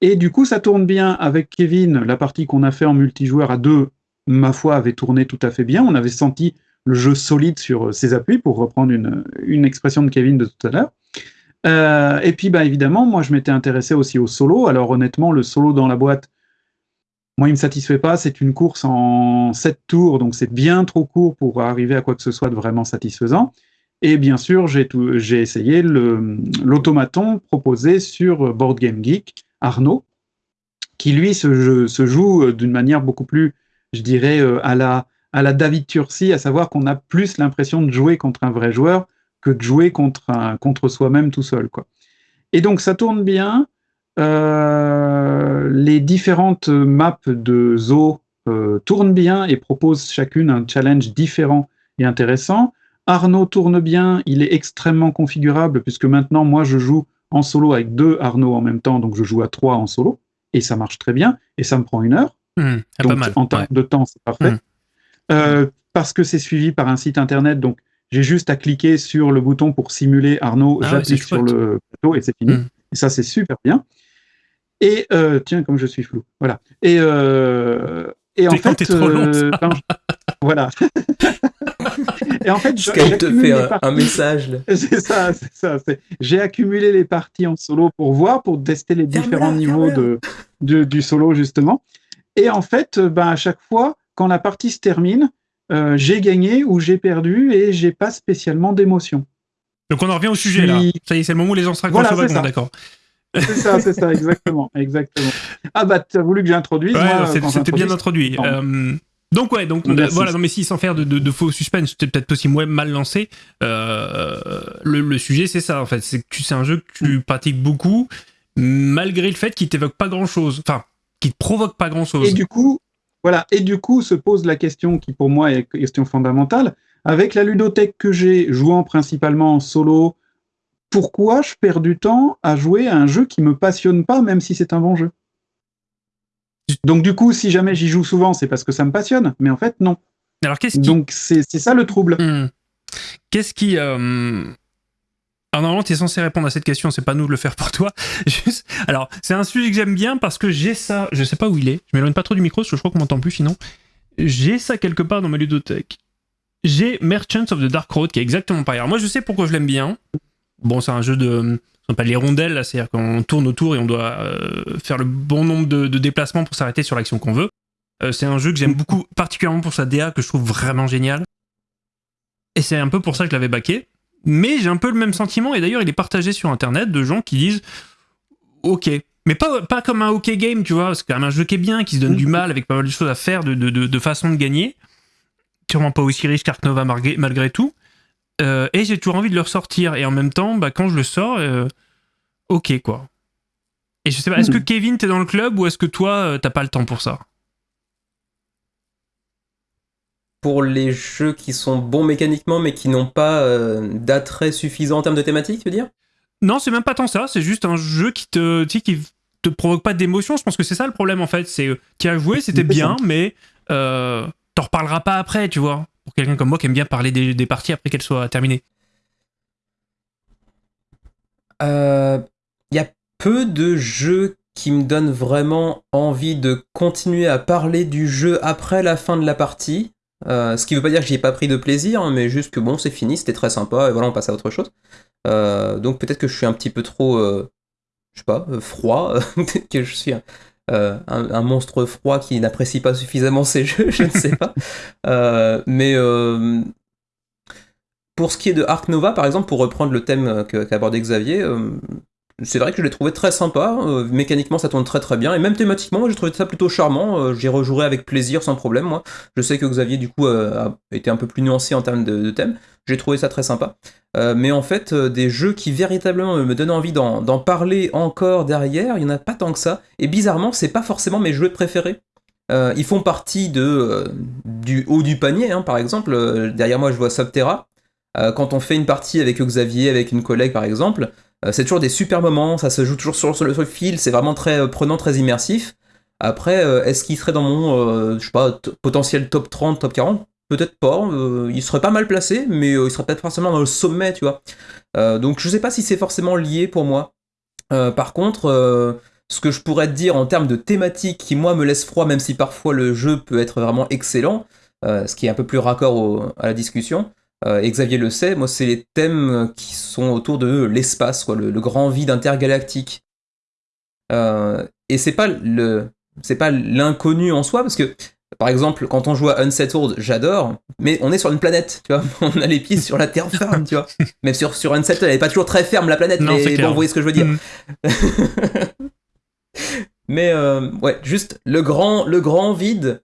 [SPEAKER 4] Et du coup, ça tourne bien avec Kevin. La partie qu'on a fait en multijoueur à deux, ma foi, avait tourné tout à fait bien. On avait senti le jeu solide sur ses appuis, pour reprendre une, expression de Kevin de tout à l'heure. Euh, et puis, bah, évidemment, moi, je m'étais intéressé aussi au solo. Alors, honnêtement, le solo dans la boîte, moi, il me satisfait pas. C'est une course en 7 tours, donc c'est bien trop court pour arriver à quoi que ce soit de vraiment satisfaisant. Et bien sûr, j'ai essayé l'automaton proposé sur Board Game Geek, Arnaud, qui lui se, joue d'une manière beaucoup plus, je dirais, euh, à la, David Tursi, à savoir qu'on a plus l'impression de jouer contre un vrai joueur que de jouer contre, soi-même tout seul. Et donc ça tourne bien. Euh, les différentes maps de zoo euh, tournent bien et proposent chacune un challenge différent et intéressant. Arnaud tourne bien, il est extrêmement configurable puisque maintenant moi je joue en solo avec deux Arnaud en même temps, donc je joue à trois en solo et ça marche très bien et ça me prend une heure.
[SPEAKER 1] Mmh,
[SPEAKER 4] donc
[SPEAKER 1] mal,
[SPEAKER 4] en termes de temps c'est parfait. Mmh. Euh, parce que c'est suivi par un site internet, donc j'ai juste à cliquer sur le bouton pour simuler Arnaud, ah j'appuie sur le plateau et c'est fini. Mmh. Et ça c'est super bien. Et euh, tiens, comme je suis flou, voilà. Et, euh, et en fait,
[SPEAKER 1] trop long, euh,
[SPEAKER 4] voilà. et en fait,
[SPEAKER 3] te fait un, message.
[SPEAKER 4] C'est ça, c'est ça. J'ai accumulé les parties en solo pour voir, pour tester les différents niveaux de, du solo justement. Et en fait, ben, à chaque fois, quand la partie se termine, j'ai gagné ou j'ai perdu et j'ai pas spécialement d'émotion.
[SPEAKER 1] Donc on en revient au sujet là. Ça y est, c'est le moment où les gens se raccrochent voilà, d'accord.
[SPEAKER 4] C'est ça, c'est ça, exactement, exactement. Ah bah, tu as voulu que j'introduise.
[SPEAKER 1] Ouais, c'était bien introduit. Euh, donc ouais, donc voilà, non mais si sans faire de, faux suspense, j'étais peut-être aussi moins mal lancé. Euh, le, sujet c'est ça en fait, c'est que c'est un jeu que tu mm. pratiques beaucoup, malgré le fait qu'il t'évoque pas grand chose, enfin, qu'il te provoque pas grand chose.
[SPEAKER 4] Et du coup, voilà, et du coup se pose la question qui pour moi est question fondamentale, avec la ludothèque que j'ai, jouant principalement en solo, pourquoi je perds du temps à jouer à un jeu qui me passionne pas, même si c'est un bon jeu? Donc du coup, si jamais j'y joue souvent, c'est parce que ça me passionne, mais en fait, non.
[SPEAKER 1] Alors qu'est-ce
[SPEAKER 4] Donc c'est ça le trouble.
[SPEAKER 1] Hmm. Qu'est-ce qui... Euh... Alors normalement, tu es censé répondre à cette question, c'est pas nous de le faire pour toi. Alors, c'est un sujet que j'aime bien parce que j'ai ça, je sais pas où il est, je m'éloigne pas trop du micro parce que je crois qu'on m'entend plus sinon. J'ai ça quelque part dans ma ludothèque. J'ai Merchants of the Dark Road qui est exactement pareil. Alors moi, je sais pourquoi je l'aime bien. Bon, c'est un jeu de. Ce pas les rondelles, c'est-à-dire qu'on tourne autour et on doit euh, faire le bon nombre de, déplacements pour s'arrêter sur l'action qu'on veut. Euh, c'est un jeu que j'aime beaucoup, particulièrement pour sa DA, que je trouve vraiment génial. Et c'est un peu pour ça que je l'avais baqué. Mais j'ai un peu le même sentiment, et d'ailleurs il est partagé sur internet de gens qui disent Ok. Mais pas, comme un OK game, tu vois, c'est quand même un jeu qui est bien, qui se donne du mal, avec pas mal de choses à faire, de, de, de, façon de gagner. Sûrement pas aussi riche qu'Arknova malgré tout. Euh, et j'ai toujours envie de le ressortir. Et en même temps, bah, quand je le sors, euh, ok quoi. Et je sais pas, est-ce que hmm. Kevin, t'es dans le club ou est-ce que toi, euh, t'as pas le temps pour ça?
[SPEAKER 3] Pour les jeux qui sont bons mécaniquement mais qui n'ont pas d'attrait suffisant en termes de thématique, tu veux dire?
[SPEAKER 1] Non, c'est même pas tant ça. C'est juste un jeu qui te, qui te provoque pas d'émotion. Je pense que c'est ça le problème en fait. C'est qui a joué, c'était bien, mais t'en reparleras pas après, tu vois. Pour quelqu'un comme moi qui aime bien parler des, parties après qu'elles soient terminées.
[SPEAKER 3] Il y a peu de jeux qui me donnent vraiment envie de continuer à parler du jeu après la fin de la partie. Euh, ce qui veut pas dire que j'y ai pas pris de plaisir, hein, mais juste que bon, c'est fini, c'était très sympa, et voilà, on passe à autre chose. Euh, donc peut-être que je suis un petit peu trop, euh, je sais pas, froid, que je suis un, monstre froid qui n'apprécie pas suffisamment ces jeux, je ne sais pas. mais pour ce qui est de Ark Nova, par exemple, pour reprendre le thème qu'a abordé Xavier, c'est vrai que je l'ai trouvé très sympa. Euh, mécaniquement, ça tourne très très bien. Et même thématiquement, j'ai trouvé ça plutôt charmant. Euh, J'y rejouerai avec plaisir, sans problème. Moi, je sais que Xavier, du coup, euh, a été un peu plus nuancé en termes de, thème. J'ai trouvé ça très sympa. mais en fait, des jeux qui véritablement me donnent envie d'en parler encore derrière, il n'y en a pas tant que ça. Et bizarrement, c'est pas forcément mes jeux préférés. ils font partie de, du haut du panier, hein, par exemple. derrière moi, je vois Subterra. quand on fait une partie avec Xavier, avec une collègue, par exemple, euh, c'est toujours des super moments, ça se joue toujours sur, le, fil, c'est vraiment très euh, prenant, très immersif. Après, euh, est-ce qu'il serait dans mon, je potentiel top 30, top 40 Peut-être pas, il serait pas mal placé, mais il serait peut-être forcément dans le sommet, tu vois. donc je sais pas si c'est forcément lié pour moi. par contre, ce que je pourrais te dire en termes de thématique qui moi me laisse froid, même si parfois le jeu peut être vraiment excellent, ce qui est un peu plus raccord à la discussion, euh, Xavier le sait, moi c'est les thèmes qui sont autour de l'espace, quoi, le, grand vide intergalactique. Euh, et c'est pas le, c'est pas l'inconnu en soi, parce que par exemple, quand on joue à Unsettled, j'adore, mais on est sur une planète, tu vois. On a les pieds sur la terre ferme, tu vois. Même sur, sur Unsettled, elle n'est pas toujours très ferme, la planète, mais bon, vous voyez ce que je veux dire. Mm. mais euh, ouais, juste le grand, le grand vide,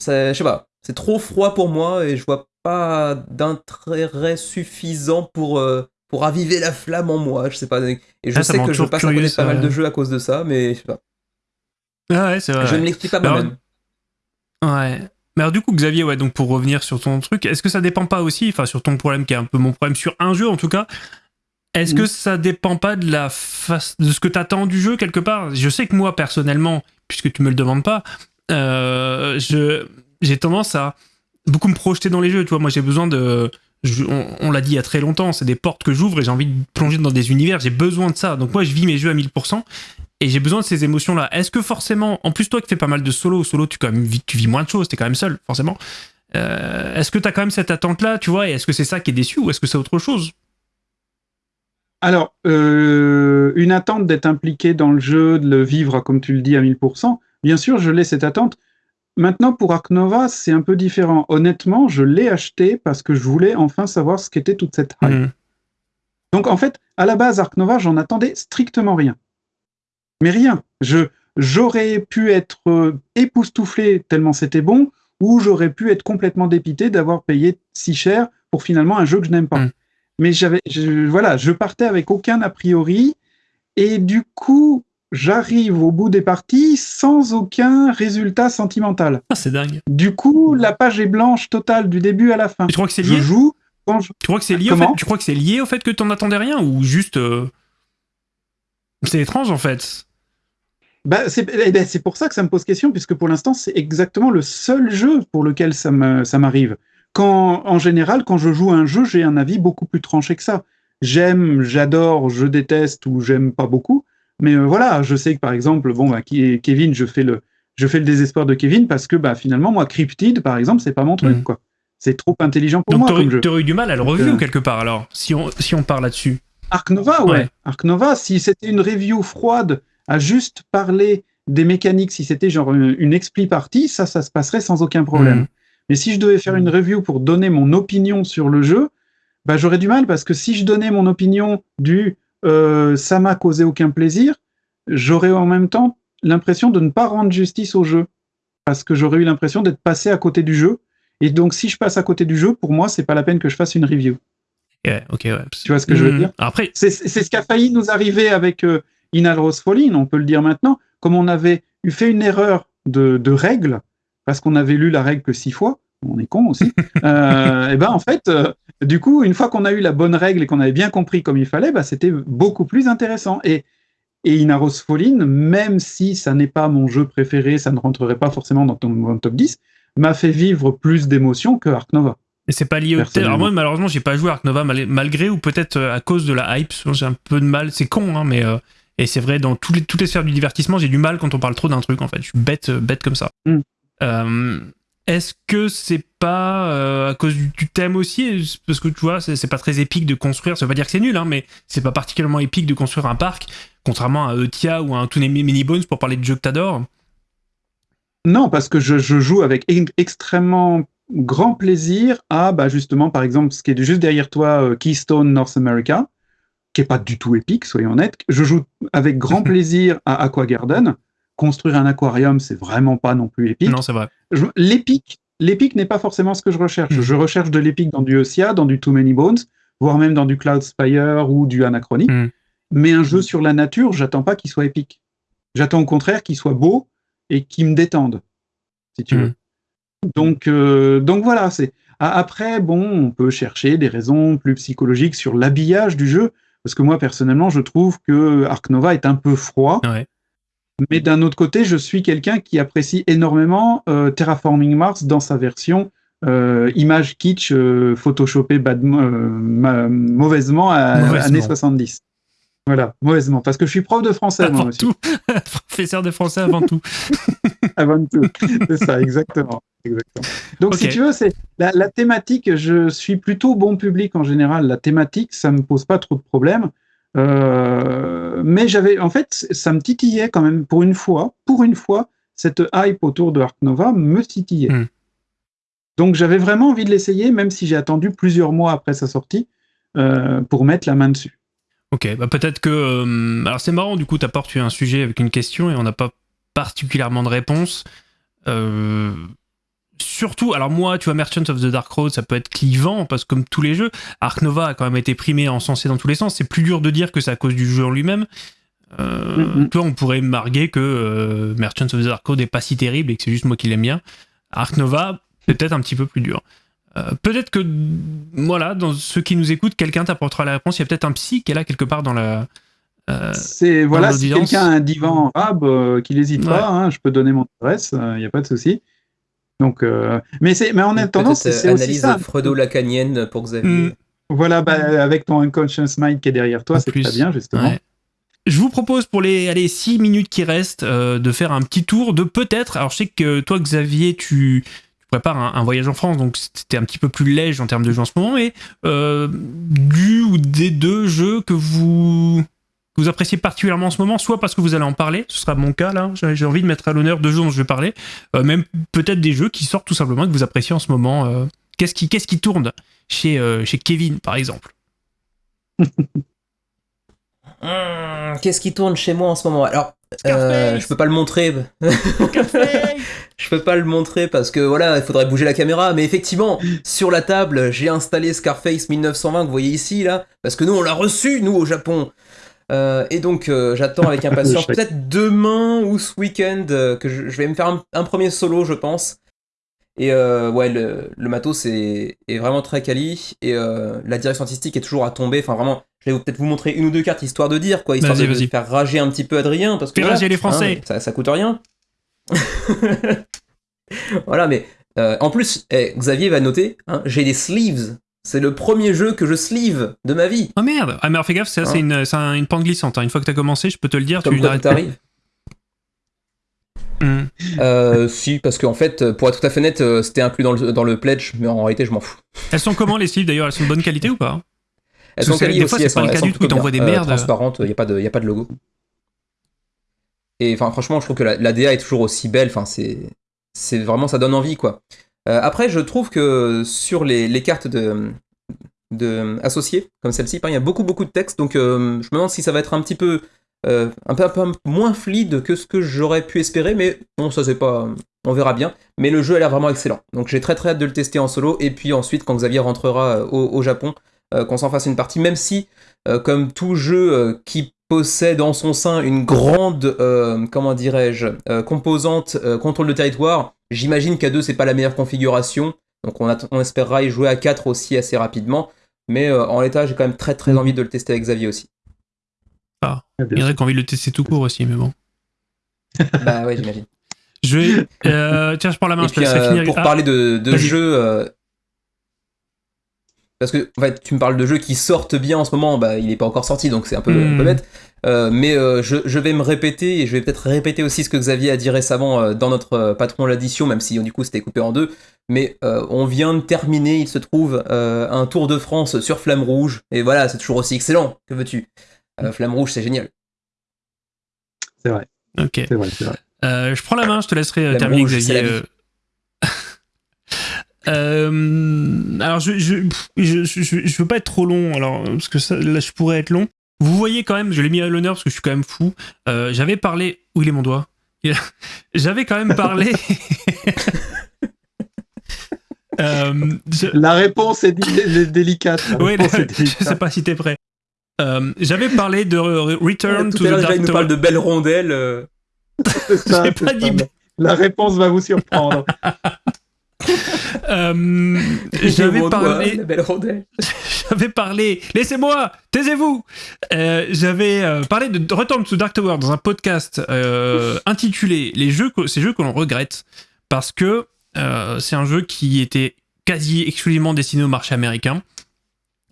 [SPEAKER 3] je sais pas, c'est trop froid pour moi et je vois pas d'intérêt suffisant pour, euh, pour raviver la flamme en moi. Je sais pas. Et je ah, sais que je passe à pas mal de jeux à cause de ça, mais je sais pas.
[SPEAKER 1] Ah ouais, c'est vrai.
[SPEAKER 3] Je ne l'explique pas moi-même.
[SPEAKER 1] Ouais. Mais alors du coup, Xavier, ouais, donc pour revenir sur ton truc, est-ce que ça dépend pas aussi, enfin sur ton problème qui est un peu mon problème sur un jeu en tout cas, est-ce que ça dépend pas de la face, de ce que t'attends du jeu quelque part? Je sais que moi personnellement, puisque tu me le demandes pas, euh, je j'ai tendance à beaucoup me projeter dans les jeux. Tu vois, moi j'ai besoin de. on, l'a dit il y a très longtemps, c'est des portes que j'ouvre et j'ai envie de plonger dans des univers. J'ai besoin de ça. Donc moi je vis mes jeux à 1000% et j'ai besoin de ces émotions-là. Est-ce que forcément, en plus toi qui fais pas mal de solo, solo tu, quand même, tu vis moins de choses, t'es quand même seul, forcément. Euh, est-ce que t'as quand même cette attente-là, tu vois, et est-ce que c'est ça qui est déçu ou est-ce que c'est autre chose?
[SPEAKER 4] Alors, euh, une attente d'être impliqué dans le jeu, de le vivre, comme tu le dis, à 1000%, bien sûr, je l'ai cette attente, Maintenant, pour Ark Nova, c'est un peu différent. Honnêtement, je l'ai acheté parce que je voulais enfin savoir ce qu'était toute cette hype. Mhm. Donc, en fait, à la base, Ark Nova, j'en attendais strictement rien. Mais rien. Je, j'aurais pu être euh, époustouflé tellement c'était bon, ou j'aurais pu être complètement dépité d'avoir payé si cher pour finalement un jeu que je n'aime pas. Mhm. Mais j'avais, voilà, je partais avec aucun a priori, et du coup, j'arrive au bout des parties sans aucun résultat sentimental.
[SPEAKER 1] Ah, c'est dingue.
[SPEAKER 4] Du coup, la page est blanche totale du début à la fin.
[SPEAKER 1] tu crois que c'est lié
[SPEAKER 4] Je joue.
[SPEAKER 1] Tu crois que c'est lié au fait Tu crois que c'est lié au fait que t'en attendais rien ou juste euh, c'est étrange en fait?
[SPEAKER 4] Bah, eh ben, c'est pour ça que ça me pose question, puisque pour l'instant, c'est exactement le seul jeu pour lequel ça m'arrive. Quand, en général, quand je joue un jeu, j'ai un avis beaucoup plus tranché que ça. J'aime, j'adore, je déteste ou j'aime pas beaucoup. Mais euh, voilà, je sais que par exemple, bon, bah, Kevin, je fais le, je fais le désespoir de Kevin parce que bah, finalement, moi, Cryptid, par exemple, c'est pas mon truc, mm. quoi. C'est trop intelligent pour moi.
[SPEAKER 1] Donc, tu aurais eu du mal à le review euh, quelque part, alors, si on, si on part là-dessus.
[SPEAKER 4] Arc Nova, ouais. Arc Nova, si c'était une review froide à juste parler des mécaniques, si c'était genre une, expli partie, ça, ça se passerait sans aucun problème. Mm. Mais si je devais faire une review pour donner mon opinion sur le jeu, bah, j'aurais du mal parce que si je donnais mon opinion du euh, ça m'a causé aucun plaisir, j'aurais en même temps l'impression de ne pas rendre justice au jeu. Parce que j'aurais eu l'impression d'être passé à côté du jeu. Et donc, si je passe à côté du jeu, pour moi, c'est pas la peine que je fasse une review.
[SPEAKER 1] ouais.
[SPEAKER 4] Tu vois ce que je veux hmm. dire?
[SPEAKER 1] Après,
[SPEAKER 4] c'est ce qui a failli nous arriver avec euh, Inal Rose Falling, on peut le dire maintenant. Comme on avait eu fait une erreur de, de règle, parce qu'on avait lu la règle que six fois, on est con aussi. et ben en fait, du coup, une fois qu'on a eu la bonne règle et qu'on avait bien compris comme il fallait, bah, c'était beaucoup plus intéressant. Et, et Inaros même si ça n'est pas mon jeu préféré, ça ne rentrerait pas forcément dans ton top 10, m'a fait vivre plus d'émotions que Ark Nova.
[SPEAKER 1] Et c'est pas lié au Alors moi, malheureusement, j'ai pas joué Ark Nova malgré ou peut-être euh, à cause de la hype. J'ai un peu de mal. C'est con, hein, mais. Euh, et c'est vrai, dans toutes les, toutes les sphères du divertissement, j'ai du mal quand on parle trop d'un truc, en fait. Je suis bête, euh, bête comme ça. Mm. Est-ce que c'est pas à cause du, thème aussi? Parce que tu vois, c'est pas très épique de construire. Ça veut pas dire que c'est nul, hein, mais c'est pas particulièrement épique de construire un parc, contrairement à Eutia ou à un Toonami Mini Bones pour parler de jeux que t'adores.
[SPEAKER 4] Non, parce que je, joue avec extrêmement grand plaisir à, bah, justement, par exemple, ce qui est juste derrière toi, euh, Keystone North America, qui est pas du tout épique, soyons honnêtes. Je joue avec grand plaisir à Aqua Garden. Construire un aquarium, c'est vraiment pas non plus épique.
[SPEAKER 1] Non, c'est vrai.
[SPEAKER 4] L'épique, l'épique n'est pas forcément ce que je recherche. Mm. Je recherche de l'épique dans du Osia, dans du Too Many Bones, voire même dans du Cloud Spire ou du Anachronic. Mm. Mais un jeu sur la nature, j'attends pas qu'il soit épique. J'attends au contraire qu'il soit beau et qui me détende, si tu veux. Donc, euh, donc voilà, c'est. Après, bon, on peut chercher des raisons plus psychologiques sur l'habillage du jeu, parce que moi, personnellement, je trouve que Ark Nova est un peu froid. Mais d'un autre côté, je suis quelqu'un qui apprécie énormément euh, Terraforming Mars dans sa version euh, image kitsch photoshopée mauvaisement à années 70. Voilà, mauvaisement, parce que je suis prof de français,
[SPEAKER 1] avant
[SPEAKER 4] moi
[SPEAKER 1] tout. Professeur de français avant tout.
[SPEAKER 4] avant tout, c'est ça, exactement. Donc, si tu veux, c'est la, thématique, je suis plutôt bon public en général. La thématique, ça me pose pas trop de problèmes. Euh, mais j'avais, en fait, ça me titillait quand même pour une fois. Pour une fois, cette hype autour de Ark Nova me titillait. Hmm. Donc, j'avais vraiment envie de l'essayer, même si j'ai attendu plusieurs mois après sa sortie euh, pour mettre la main dessus.
[SPEAKER 1] Ok, bah peut-être que. Euh, alors c'est marrant, du coup, tu apportes un sujet avec une question et on n'a pas particulièrement de réponse. Euh, surtout, alors moi, tu vois, Merchant of the Dark Road, ça peut être clivant parce que comme tous les jeux, Ark Nova a quand même été primé, encensé dans tous les sens. C'est plus dur de dire que c'est à cause du jeu en lui-même. Euh, Toi, on pourrait marguer que euh, Merchant of the Dark Road n'est pas si terrible et que c'est juste moi qui l'aime bien. Ark Nova, peut-être un petit peu plus dur. Euh, peut-être que, voilà, dans ceux qui nous écoutent, quelqu'un t'apportera la réponse. Il y a peut-être un psy qui est là quelque part dans la.
[SPEAKER 4] Euh, c'est voilà, si quelqu'un a un divan arabe, euh, qu'il n'hésite pas, hein, je peux donner mon adresse, il n'y a pas de souci. Donc, mais c'est, mais en attendant, c'est
[SPEAKER 3] aussi ça. freudo-lacanienne pour Xavier. Mm.
[SPEAKER 4] Voilà, bah, avec ton unconscious mind qui est derrière toi, c'est très bien justement.
[SPEAKER 1] Je vous propose pour les allez, 6 minutes qui restent de faire un petit tour de peut-être. Alors je sais que toi Xavier, tu prépare un, voyage en France, donc c'était un petit peu plus léger en termes de jeux en ce moment, mais euh, du ou des deux jeux que vous, vous appréciez particulièrement en ce moment, soit parce que vous allez en parler, ce sera mon cas là, j'ai envie de mettre à l'honneur deux jeux dont je vais parler, euh, même peut-être des jeux qui sortent tout simplement que vous appréciez en ce moment. Euh. qu'est-ce qui, qu'est-ce qui tourne chez, chez Kevin, par exemple?
[SPEAKER 3] Hmm, Qu'est-ce qui tourne chez moi en ce moment? Alors, euh, je peux pas le montrer. je peux pas le montrer parce que voilà, il faudrait bouger la caméra. Mais effectivement, sur la table, j'ai installé Scarface 1920 que vous voyez ici là, parce que nous on l'a reçu nous au Japon. Euh, et donc euh, j'attends avec impatience peut-être demain ou ce week-end que je, vais me faire un, premier solo, je pense. Et ouais, le, matos est, est, vraiment très quali et la direction artistique est toujours à tomber. Enfin vraiment, je vais peut-être vous montrer une ou deux cartes histoire de dire, quoi, histoire de, faire rager un petit peu Adrien. Parce que
[SPEAKER 1] rager les Français.
[SPEAKER 3] Hein, ça, coûte rien. voilà, mais euh, en plus, eh, Xavier va noter, hein, j'ai des sleeves. C'est le premier jeu que je sleeve de ma vie.
[SPEAKER 1] Oh merde Ah mais fais gaffe, ça, c'est hein. une, une, pente glissante. Une fois que t'as commencé, je peux te le dire,
[SPEAKER 3] Comme tu t'arrives. Hmm. Euh, si, parce qu'en fait, pour être tout à fait net, euh, c'était inclus dans le, dans le pledge, mais en réalité, je m'en fous.
[SPEAKER 1] Elles sont comment les sleeves d'ailleurs? Elles sont de bonne qualité ou pas?
[SPEAKER 3] Elles sont des fois, c'est pas le cas du tout, des merdes. transparentes, il n'y a, pas de, a pas de logo. Et enfin, franchement, je trouve que la, DA est toujours aussi belle. Enfin, c'est vraiment, ça donne envie, quoi. Euh, après, je trouve que sur les, cartes de, de associées, comme celle-ci, il y a beaucoup, beaucoup de texte. Donc, euh, je me demande si ça va être un petit peu, euh, un peu, moins fluide que ce que j'aurais pu espérer. Mais bon, ça, c'est pas. On verra bien. Mais le jeu a l'air vraiment excellent. Donc, j'ai très, très hâte de le tester en solo. Et puis ensuite, quand Xavier rentrera au Japon, euh, qu'on s'en fasse une partie, même si, euh, comme tout jeu euh, qui possède en son sein une grande, comment dirais-je, composante contrôle de territoire, j'imagine qu'à deux, c'est pas la meilleure configuration. Donc on, on, espérera y jouer à 4 aussi assez rapidement. Mais en l'état, j'ai quand même très très envie de le tester avec Xavier aussi.
[SPEAKER 1] Ah, il y en a qui ont envie de le tester tout court aussi, mais bon.
[SPEAKER 3] bah ouais, j'imagine.
[SPEAKER 1] Je vais. tiens, je prends la main, je
[SPEAKER 3] puis, finir. Pour parler de, de jeux parce que en fait, tu me parles de jeux qui sortent bien en ce moment, bah, il n'est pas encore sorti, donc c'est un peu, hmm. bête. Euh, mais euh, je, je, vais me répéter, et je vais peut-être répéter aussi ce que Xavier a dit récemment euh, dans notre patron l'addition, même si du coup c'était coupé en deux. Mais on vient de terminer, il se trouve, un Tour de France sur Flamme Rouge, et voilà, c'est toujours aussi excellent, que veux-tu? Flamme Rouge, c'est génial.
[SPEAKER 4] C'est vrai.
[SPEAKER 1] Ok.
[SPEAKER 4] C'est vrai, c'est vrai.
[SPEAKER 1] je prends la main, je te laisserai terminer, Xavier. Euh, alors, je je, je, je, veux pas être trop long, alors, parce que ça, là, je pourrais être long. Vous voyez quand même, je l'ai mis à l'honneur parce que je suis quand même fou. Euh, J'avais parlé. Où il est mon doigt? J'avais quand même parlé.
[SPEAKER 4] euh, La réponse est, délicate.
[SPEAKER 1] oui, je sais pas si t'es prêt. Euh, J'avais parlé de Return to the Dark
[SPEAKER 3] Il nous parle de belles rondelles. Euh.
[SPEAKER 1] J'ai pas dit.
[SPEAKER 4] La réponse va vous surprendre.
[SPEAKER 1] Euh, j'avais parlé. J'avais parlé. Laissez-moi, taisez-vous. Euh, j'avais euh, parlé de Return to Dark Tower dans un podcast intitulé Les jeux, ces jeux que l'on regrette parce que c'est un jeu qui était quasi exclusivement destiné au marché américain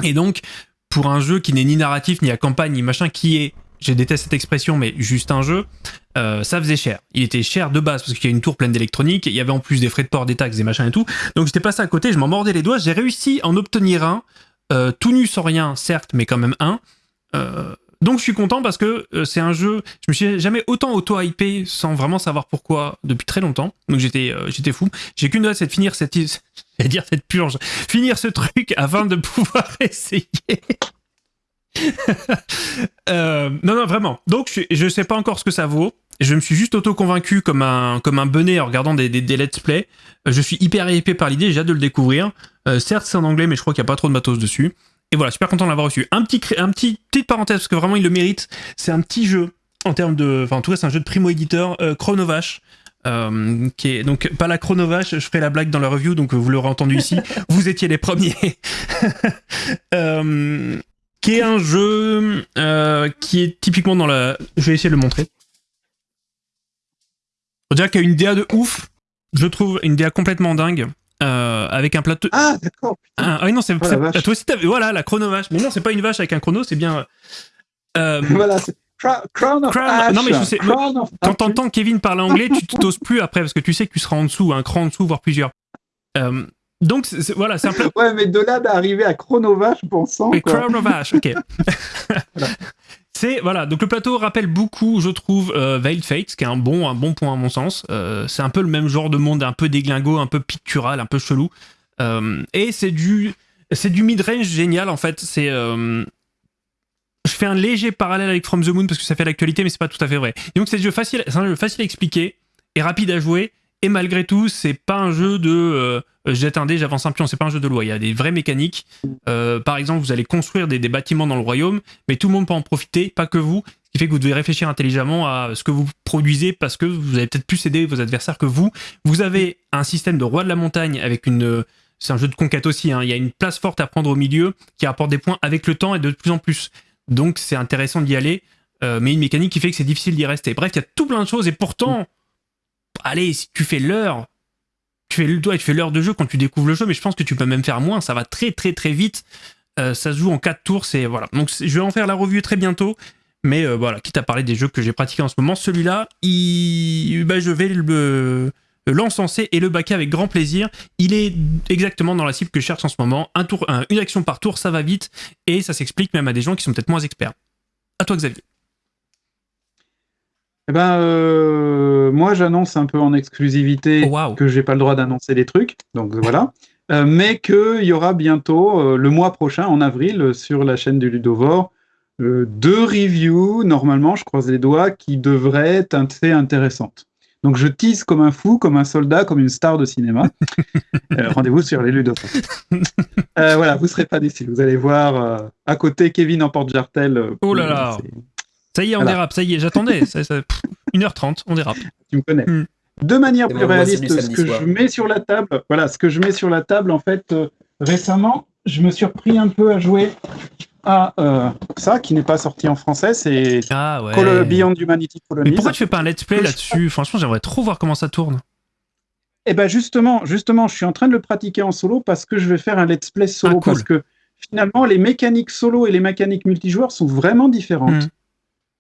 [SPEAKER 1] et donc pour un jeu qui n'est ni narratif ni à campagne ni machin qui est je déteste cette expression, mais juste un jeu, euh, ça faisait cher. Il était cher de base parce qu'il y a une tour pleine d'électronique, il y avait en plus des frais de port, des taxes, des machins et tout. Donc j'étais passé à côté, je m'en mordais les doigts. J'ai réussi à en obtenir un, euh, tout nu sans rien, certes, mais quand même un. Euh, donc je suis content parce que c'est un jeu, je me suis jamais autant auto-hypé sans vraiment savoir pourquoi depuis très longtemps. Donc j'étais j'étais fou. J'ai qu'une hâte, c'est de finir cette, dire cette purge, finir ce truc afin de pouvoir essayer. Euh, non, non, vraiment. Donc, je, ne sais pas encore ce que ça vaut. Je me suis juste auto-convaincu comme un, comme un benet en regardant des, des, let's play. Euh, je suis hyper épais par l'idée, j'ai hâte de le découvrir. Euh, certes, c'est en anglais, mais je crois qu'il n'y a pas trop de matos dessus. Et voilà, super content de l'avoir reçu. Un petit, un petit, petite parenthèse, parce que vraiment, il le mérite. C'est un petit jeu en termes de. Enfin, en tout cas, c'est un jeu de primo-éditeur, Chronovache. qui est donc pas la Chronovache, je ferai la blague dans la review, donc vous l'aurez entendu ici. vous étiez les premiers. qui est un jeu euh, qui est typiquement dans la. Je vais essayer de le montrer. Y a une DA de ouf, je trouve, une DA complètement dingue. Euh, avec un plateau.
[SPEAKER 4] Ah, d'accord.
[SPEAKER 1] Ah, oui, non, c'est. Oh, toi aussi, t'avais. Voilà, la chrono-vache. Mais non, c'est pas une vache avec un chrono, c'est bien.
[SPEAKER 4] Euh, voilà, c'est. Crown of Ash.
[SPEAKER 1] Non, mais je sais. Quand t'entends Kevin parler anglais, tu t'oses plus après parce que tu sais que tu seras en dessous, un cran en dessous, voire plusieurs. Euh, donc voilà, c'est un peu.
[SPEAKER 4] Ouais, mais de là d'arriver à Chronovache, pensant.
[SPEAKER 1] Oui, Chronovache, ok. Voilà, donc le plateau rappelle beaucoup, je trouve, euh, Veiled Fate, qui est un bon, un bon point à mon sens. Euh, c'est un peu le même genre de monde, un peu déglingo, un peu pictural, un peu chelou. Euh, et c'est du, c'est du mid-range génial en fait. C'est, je fais un léger parallèle avec From the Moon parce que ça fait l'actualité, mais c'est pas tout à fait vrai. donc c'est un jeu facile, c'est un jeu facile à expliquer et rapide à jouer. Et malgré tout, c'est pas un jeu de euh, jette un dé, j'avance un pion. C'est pas un jeu de loi. Il y a des vraies mécaniques. Euh, par exemple, vous allez construire des, bâtiments dans le royaume, mais tout le monde peut en profiter, pas que vous. Ce qui fait que vous devez réfléchir intelligemment à ce que vous produisez parce que vous allez peut-être plus aider vos adversaires que vous. Vous avez un système de roi de la montagne avec une. C'est un jeu de conquête aussi. Hein. Il y a une place forte à prendre au milieu qui apporte des points avec le temps et de plus en plus. Donc c'est intéressant d'y aller. Euh, mais une mécanique qui fait que c'est difficile d'y rester. Bref, il y a tout plein de choses et pourtant, allez, si tu fais l'heure, tu fais le tu fais l'heure de jeu quand tu découvres le jeu, mais je pense que tu peux même faire moins. Ça va très très très vite. Euh, ça se joue en 4 tours. C'est voilà. Donc je vais en faire la revue très bientôt. Mais euh, voilà, quitte à parler des jeux que j'ai pratiqués en ce moment, celui-là, il... Bah, je vais le l'encenser et le baquer avec grand plaisir. Il est exactement dans la cible que je cherche en ce moment. Un tour, une action par tour, ça va vite et ça s'explique même à des gens qui sont peut-être moins experts. À toi, Xavier.
[SPEAKER 4] Eh ben, euh, moi, j'annonce un peu en exclusivité
[SPEAKER 1] oh,
[SPEAKER 4] que j'ai pas le droit d'annoncer des trucs, donc voilà. Euh, mais qu'il y aura bientôt, euh, le mois prochain, en avril, sur la chaîne du Ludovore, deux reviews, normalement, je croise les doigts, qui devraient être assez intéressantes. Donc je tease comme un fou, comme un soldat, comme une star de cinéma. Rendez-vous sur les Ludovores. voilà, vous serez pas déçus. Vous allez voir à côté Kevin en porte-jartel.
[SPEAKER 1] oh là là ça y est, on dérape, ça y est, j'attendais. 1h30, on dérape.
[SPEAKER 4] Tu me connais. Hmm. de manière plus réaliste, ce que je mets sur la table, voilà, ce que je mets sur la table, en fait, euh, récemment, je me suis repris un peu à jouer à euh, ça, qui n'est pas sorti en français, c'est
[SPEAKER 1] ah, ouais.
[SPEAKER 4] Beyond Humanity
[SPEAKER 1] Colonies. Mais pourquoi tu fais pas un let's play là-dessus? Franchement, j'aimerais trop voir comment ça tourne.
[SPEAKER 4] Eh ben justement, justement, je suis en train de le pratiquer en solo parce que je vais faire un let's play solo ah, parce que finalement, les mécaniques solo et les mécaniques multijoueurs sont vraiment différentes. Hmm.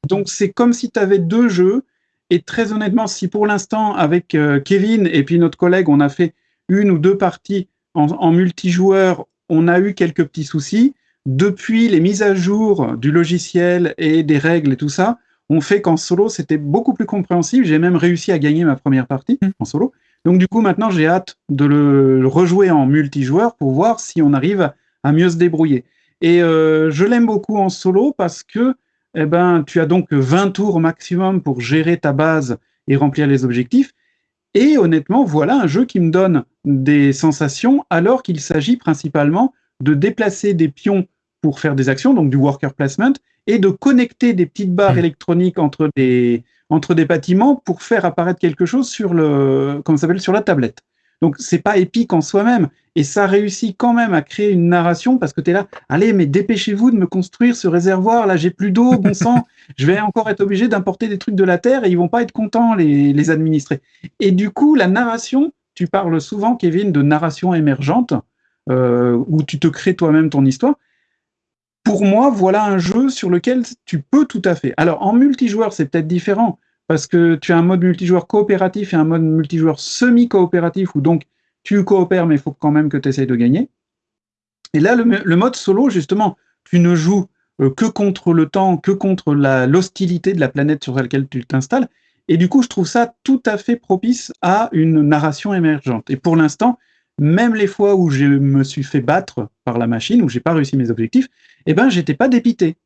[SPEAKER 4] Donc c'est comme si tu avais deux jeux et très honnêtement, si pour l'instant, avec euh, Kevin et puis notre collègue, on a fait une ou deux parties en, multijoueur, on a eu quelques petits soucis. Depuis les mises à jour du logiciel et des règles et tout ça, on fait qu'en solo, c'était beaucoup plus compréhensible. J'ai même réussi à gagner ma première partie hmm. en solo. Donc du coup, maintenant, j'ai hâte de le rejouer en multijoueur pour voir si on arrive à mieux se débrouiller. Et euh, je l'aime beaucoup en solo parce que eh ben, tu as donc 20 tours maximum pour gérer ta base et remplir les objectifs. Et honnêtement, voilà un jeu qui me donne des sensations alors qu'il s'agit principalement de déplacer des pions pour faire des actions, donc du worker placement, et de connecter des petites barres mmh. électroniques entre des, entre des bâtiments pour faire apparaître quelque chose sur le, comment s'appelle, sur la tablette. Donc c'est pas épique en soi-même, et ça réussit quand même à créer une narration parce que tu es là, allez, mais dépêchez-vous de me construire ce réservoir, là j'ai plus d'eau, bon sang, je vais encore être obligé d'importer des trucs de la Terre et ils vont pas être contents, les, les administrés. Et du coup, la narration, tu parles souvent, Kevin, de narration émergente, euh, où tu te crées toi-même ton histoire. Pour moi, voilà un jeu sur lequel tu peux tout à fait. Alors en multijoueur, c'est peut-être différent parce que tu as un mode multijoueur coopératif et un mode multijoueur semi-coopératif, où donc tu coopères, mais il faut quand même que tu essayes de gagner. Et là, le, mode solo, justement, tu ne joues euh, que contre le temps, que contre l'hostilité de la planète sur laquelle tu t'installes. Et du coup, je trouve ça tout à fait propice à une narration émergente. Et pour l'instant, même les fois où je me suis fait battre par la machine, où j'ai pas réussi mes objectifs, eh ben, j'étais pas dépité.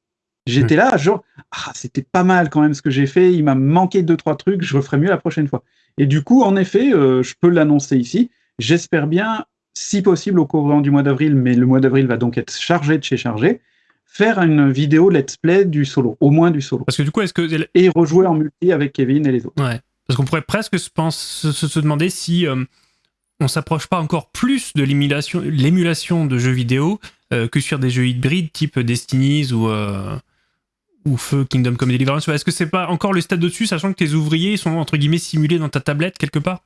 [SPEAKER 4] J'étais là, genre, ah, c'était pas mal quand même ce que j'ai fait, il m'a manqué deux, trois trucs, je referai mieux la prochaine fois. Et du coup, en effet, euh, je peux l'annoncer ici. J'espère bien, si possible, au courant du mois d'avril, mais le mois d'avril va donc être chargé de chez chargé, faire une vidéo let's play du solo, au moins du solo.
[SPEAKER 1] Parce que du coup, est-ce que.
[SPEAKER 4] Et rejouer en multi avec Kevin et les autres.
[SPEAKER 1] Ouais. Parce qu'on pourrait presque se, pense, se, demander si euh, on s'approche pas encore plus de l'émulation de jeux vidéo euh, que sur des jeux hybrides type Destinies ou ou Feu Kingdom Come Deliverance. Est-ce que c'est pas encore le stade dessus, sachant que tes ouvriers sont entre guillemets simulés dans ta tablette quelque part?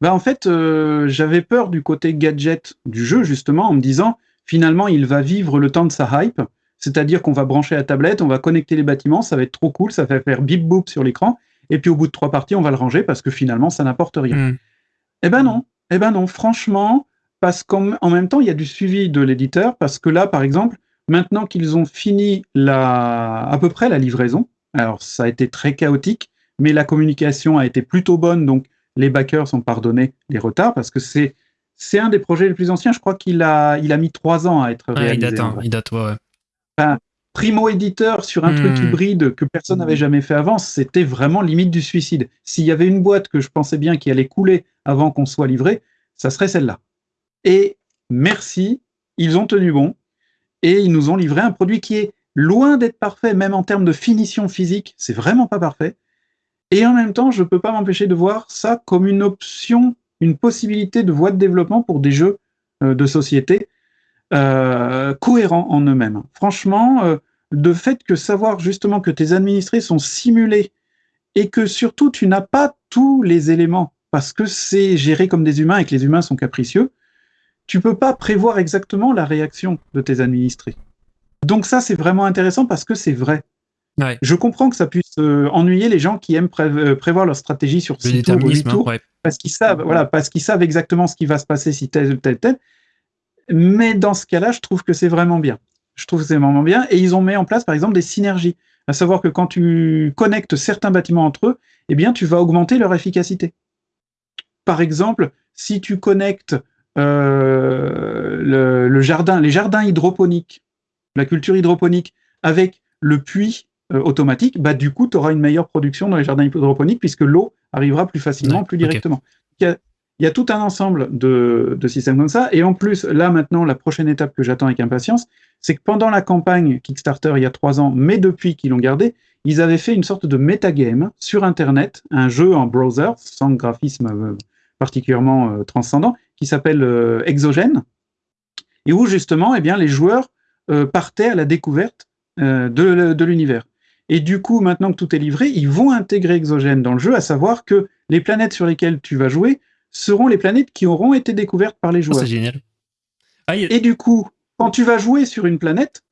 [SPEAKER 4] Bah en fait, euh, j'avais peur du côté gadget du jeu, justement, en me disant, finalement, il va vivre le temps de sa hype, c'est-à-dire qu'on va brancher la tablette, on va connecter les bâtiments, ça va être trop cool, ça va faire bip boop sur l'écran, et puis au bout de trois parties, on va le ranger parce que finalement, ça n'apporte rien. Hmm. Eh ben non, eh ben non, franchement, parce qu'en même temps, il y a du suivi de l'éditeur, parce que là, par exemple, Maintenant qu'ils ont fini la, à peu près la livraison, alors ça a été très chaotique, mais la communication a été plutôt bonne, donc les backers ont pardonné les retards parce que c'est c'est un des projets les plus anciens. Je crois qu'il a il a mis trois ans à être réalisé.
[SPEAKER 1] il date, hein, il date, ouais.
[SPEAKER 4] primo éditeur sur un truc hmm. hybride que personne n'avait jamais fait avant, c'était vraiment limite du suicide. S'il y avait une boîte que je pensais bien qui allait couler avant qu'on soit livré, ça serait celle-là. Et merci, ils ont tenu bon et ils nous ont livré un produit qui est loin d'être parfait, même en termes de finition physique, c'est vraiment pas parfait. Et en même temps, je ne peux pas m'empêcher de voir ça comme une option, une possibilité de voie de développement pour des jeux euh, de société euh, cohérents en eux-mêmes. Franchement, euh, de fait que savoir justement que tes administrés sont simulés et que surtout tu n'as pas tous les éléments parce que c'est géré comme des humains et que les humains sont capricieux, tu peux pas prévoir exactement la réaction de tes administrés. Donc ça, c'est vraiment intéressant parce que c'est vrai. Je comprends que ça puisse euh, ennuyer les gens qui aiment euh, prévoir leur stratégie sur six tours ou 8 tours, parce qu'ils savent, voilà, parce qu'ils savent exactement ce qui va se passer si tel, tel, tel. Mais dans ce cas-là, je trouve que c'est vraiment bien. Je trouve que c'est vraiment bien. Et ils ont mis en place, par exemple, des synergies. À savoir que quand tu connectes certains bâtiments entre eux, eh bien, tu vas augmenter leur efficacité. Par exemple, si tu connectes euh, le, jardin, les jardins hydroponiques, la culture hydroponique, avec le puits euh, automatique, bah, du coup, tu auras une meilleure production dans les jardins hydroponiques puisque l'eau arrivera plus facilement, plus directement. Il, y a, tout un ensemble de, de, systèmes comme ça. Et en plus, là, maintenant, la prochaine étape que j'attends avec impatience, c'est que pendant la campagne Kickstarter, il y a trois ans, mais depuis qu'ils l'ont gardé, ils avaient fait une sorte de metagame sur Internet, un jeu en browser, sans graphisme euh, particulièrement transcendant, qui s'appelle euh, Exogène, et où justement eh bien, les joueurs partaient à la découverte de, l'univers. Et du coup, maintenant que tout est livré, ils vont intégrer Exogène dans le jeu, à savoir que les planètes sur lesquelles tu vas jouer seront les planètes qui auront été découvertes par les oh, joueurs.
[SPEAKER 1] c'est génial.
[SPEAKER 4] Ah, et du coup, quand tu vas jouer sur une planète,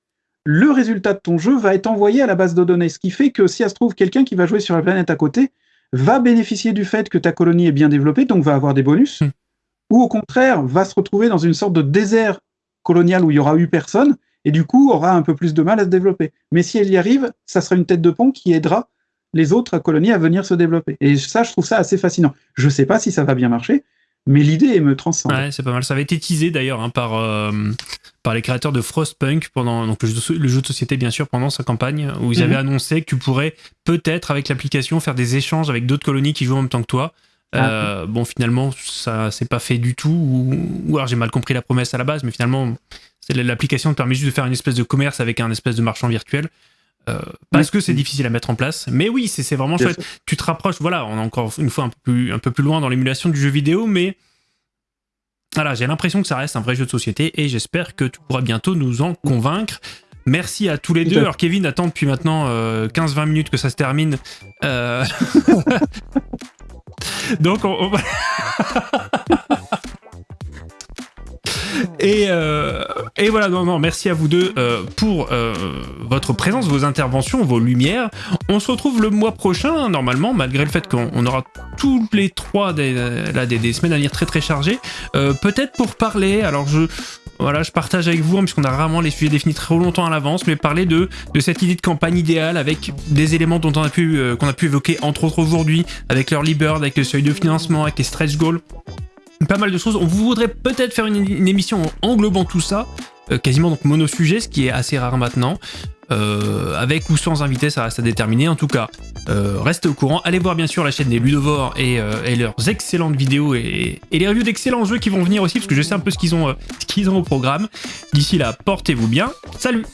[SPEAKER 4] le résultat de ton jeu va être envoyé à la base de données. Ce qui fait que si ça se trouve, quelqu'un qui va jouer sur la planète à côté va bénéficier du fait que ta colonie est bien développée, donc va avoir des bonus, hmm. Ou au contraire, va se retrouver dans une sorte de désert colonial où il y aura eu personne, et du coup aura un peu plus de mal à se développer. Mais si elle y arrive, ça sera une tête de pont qui aidera les autres colonies à venir se développer. Et ça, je trouve ça assez fascinant. Je ne sais pas si ça va bien marcher, mais l'idée me transcende.
[SPEAKER 1] Ouais, c'est pas mal. Ça avait été teasé d'ailleurs hein, par, euh, par les créateurs de Frostpunk pendant donc le jeu, de, société bien sûr pendant sa campagne où ils avaient mhm. annoncé que tu pourrais peut-être avec l'application faire des échanges avec d'autres colonies qui jouent en même temps que toi. Ah. Euh, bon, finalement, ça s'est pas fait du tout, ou, alors j'ai mal compris la promesse à la base, mais finalement, l'application te permet juste de faire une espèce de commerce avec un espèce de marchand virtuel. Euh, parce que c'est difficile à mettre en place. Mais oui, c'est vraiment chouette. Tu te rapproches, voilà, on est encore une fois un peu plus, un peu plus loin dans l'émulation du jeu vidéo, mais voilà, j'ai l'impression que ça reste un vrai jeu de société et j'espère que tu pourras bientôt nous en convaincre. Merci à tous les deux. Alors Kevin attend depuis maintenant 15-20 euh, minutes que ça se termine. Euh, donc on... Et, euh, et voilà, non, non, merci à vous deux euh, pour euh, votre présence, vos interventions, vos lumières. On se retrouve le mois prochain, normalement, malgré le fait qu'on aura tous les trois des, des, semaines à venir très très chargées. Peut-être pour parler, alors je, voilà, je partage avec vous, hein, puisqu'on a rarement les sujets définis trop longtemps à l'avance, mais parler de, cette idée de campagne idéale avec des éléments dont on a pu, qu'on a pu évoquer entre autres aujourd'hui, avec leur bird avec le seuil de financement, avec les stretch goals pas mal de choses. On voudrait peut-être faire une, émission englobant tout ça, euh, quasiment donc mono-sujet, ce qui est assez rare maintenant. Euh, avec ou sans invité, ça reste à déterminer. En tout cas, euh, restez au courant. Allez voir bien sûr la chaîne des Ludovores et, leurs excellentes vidéos et, les reviews d'excellents jeux qui vont venir aussi, parce que je sais un peu ce qu'ils ont au programme. D'ici là, portez-vous bien. Salut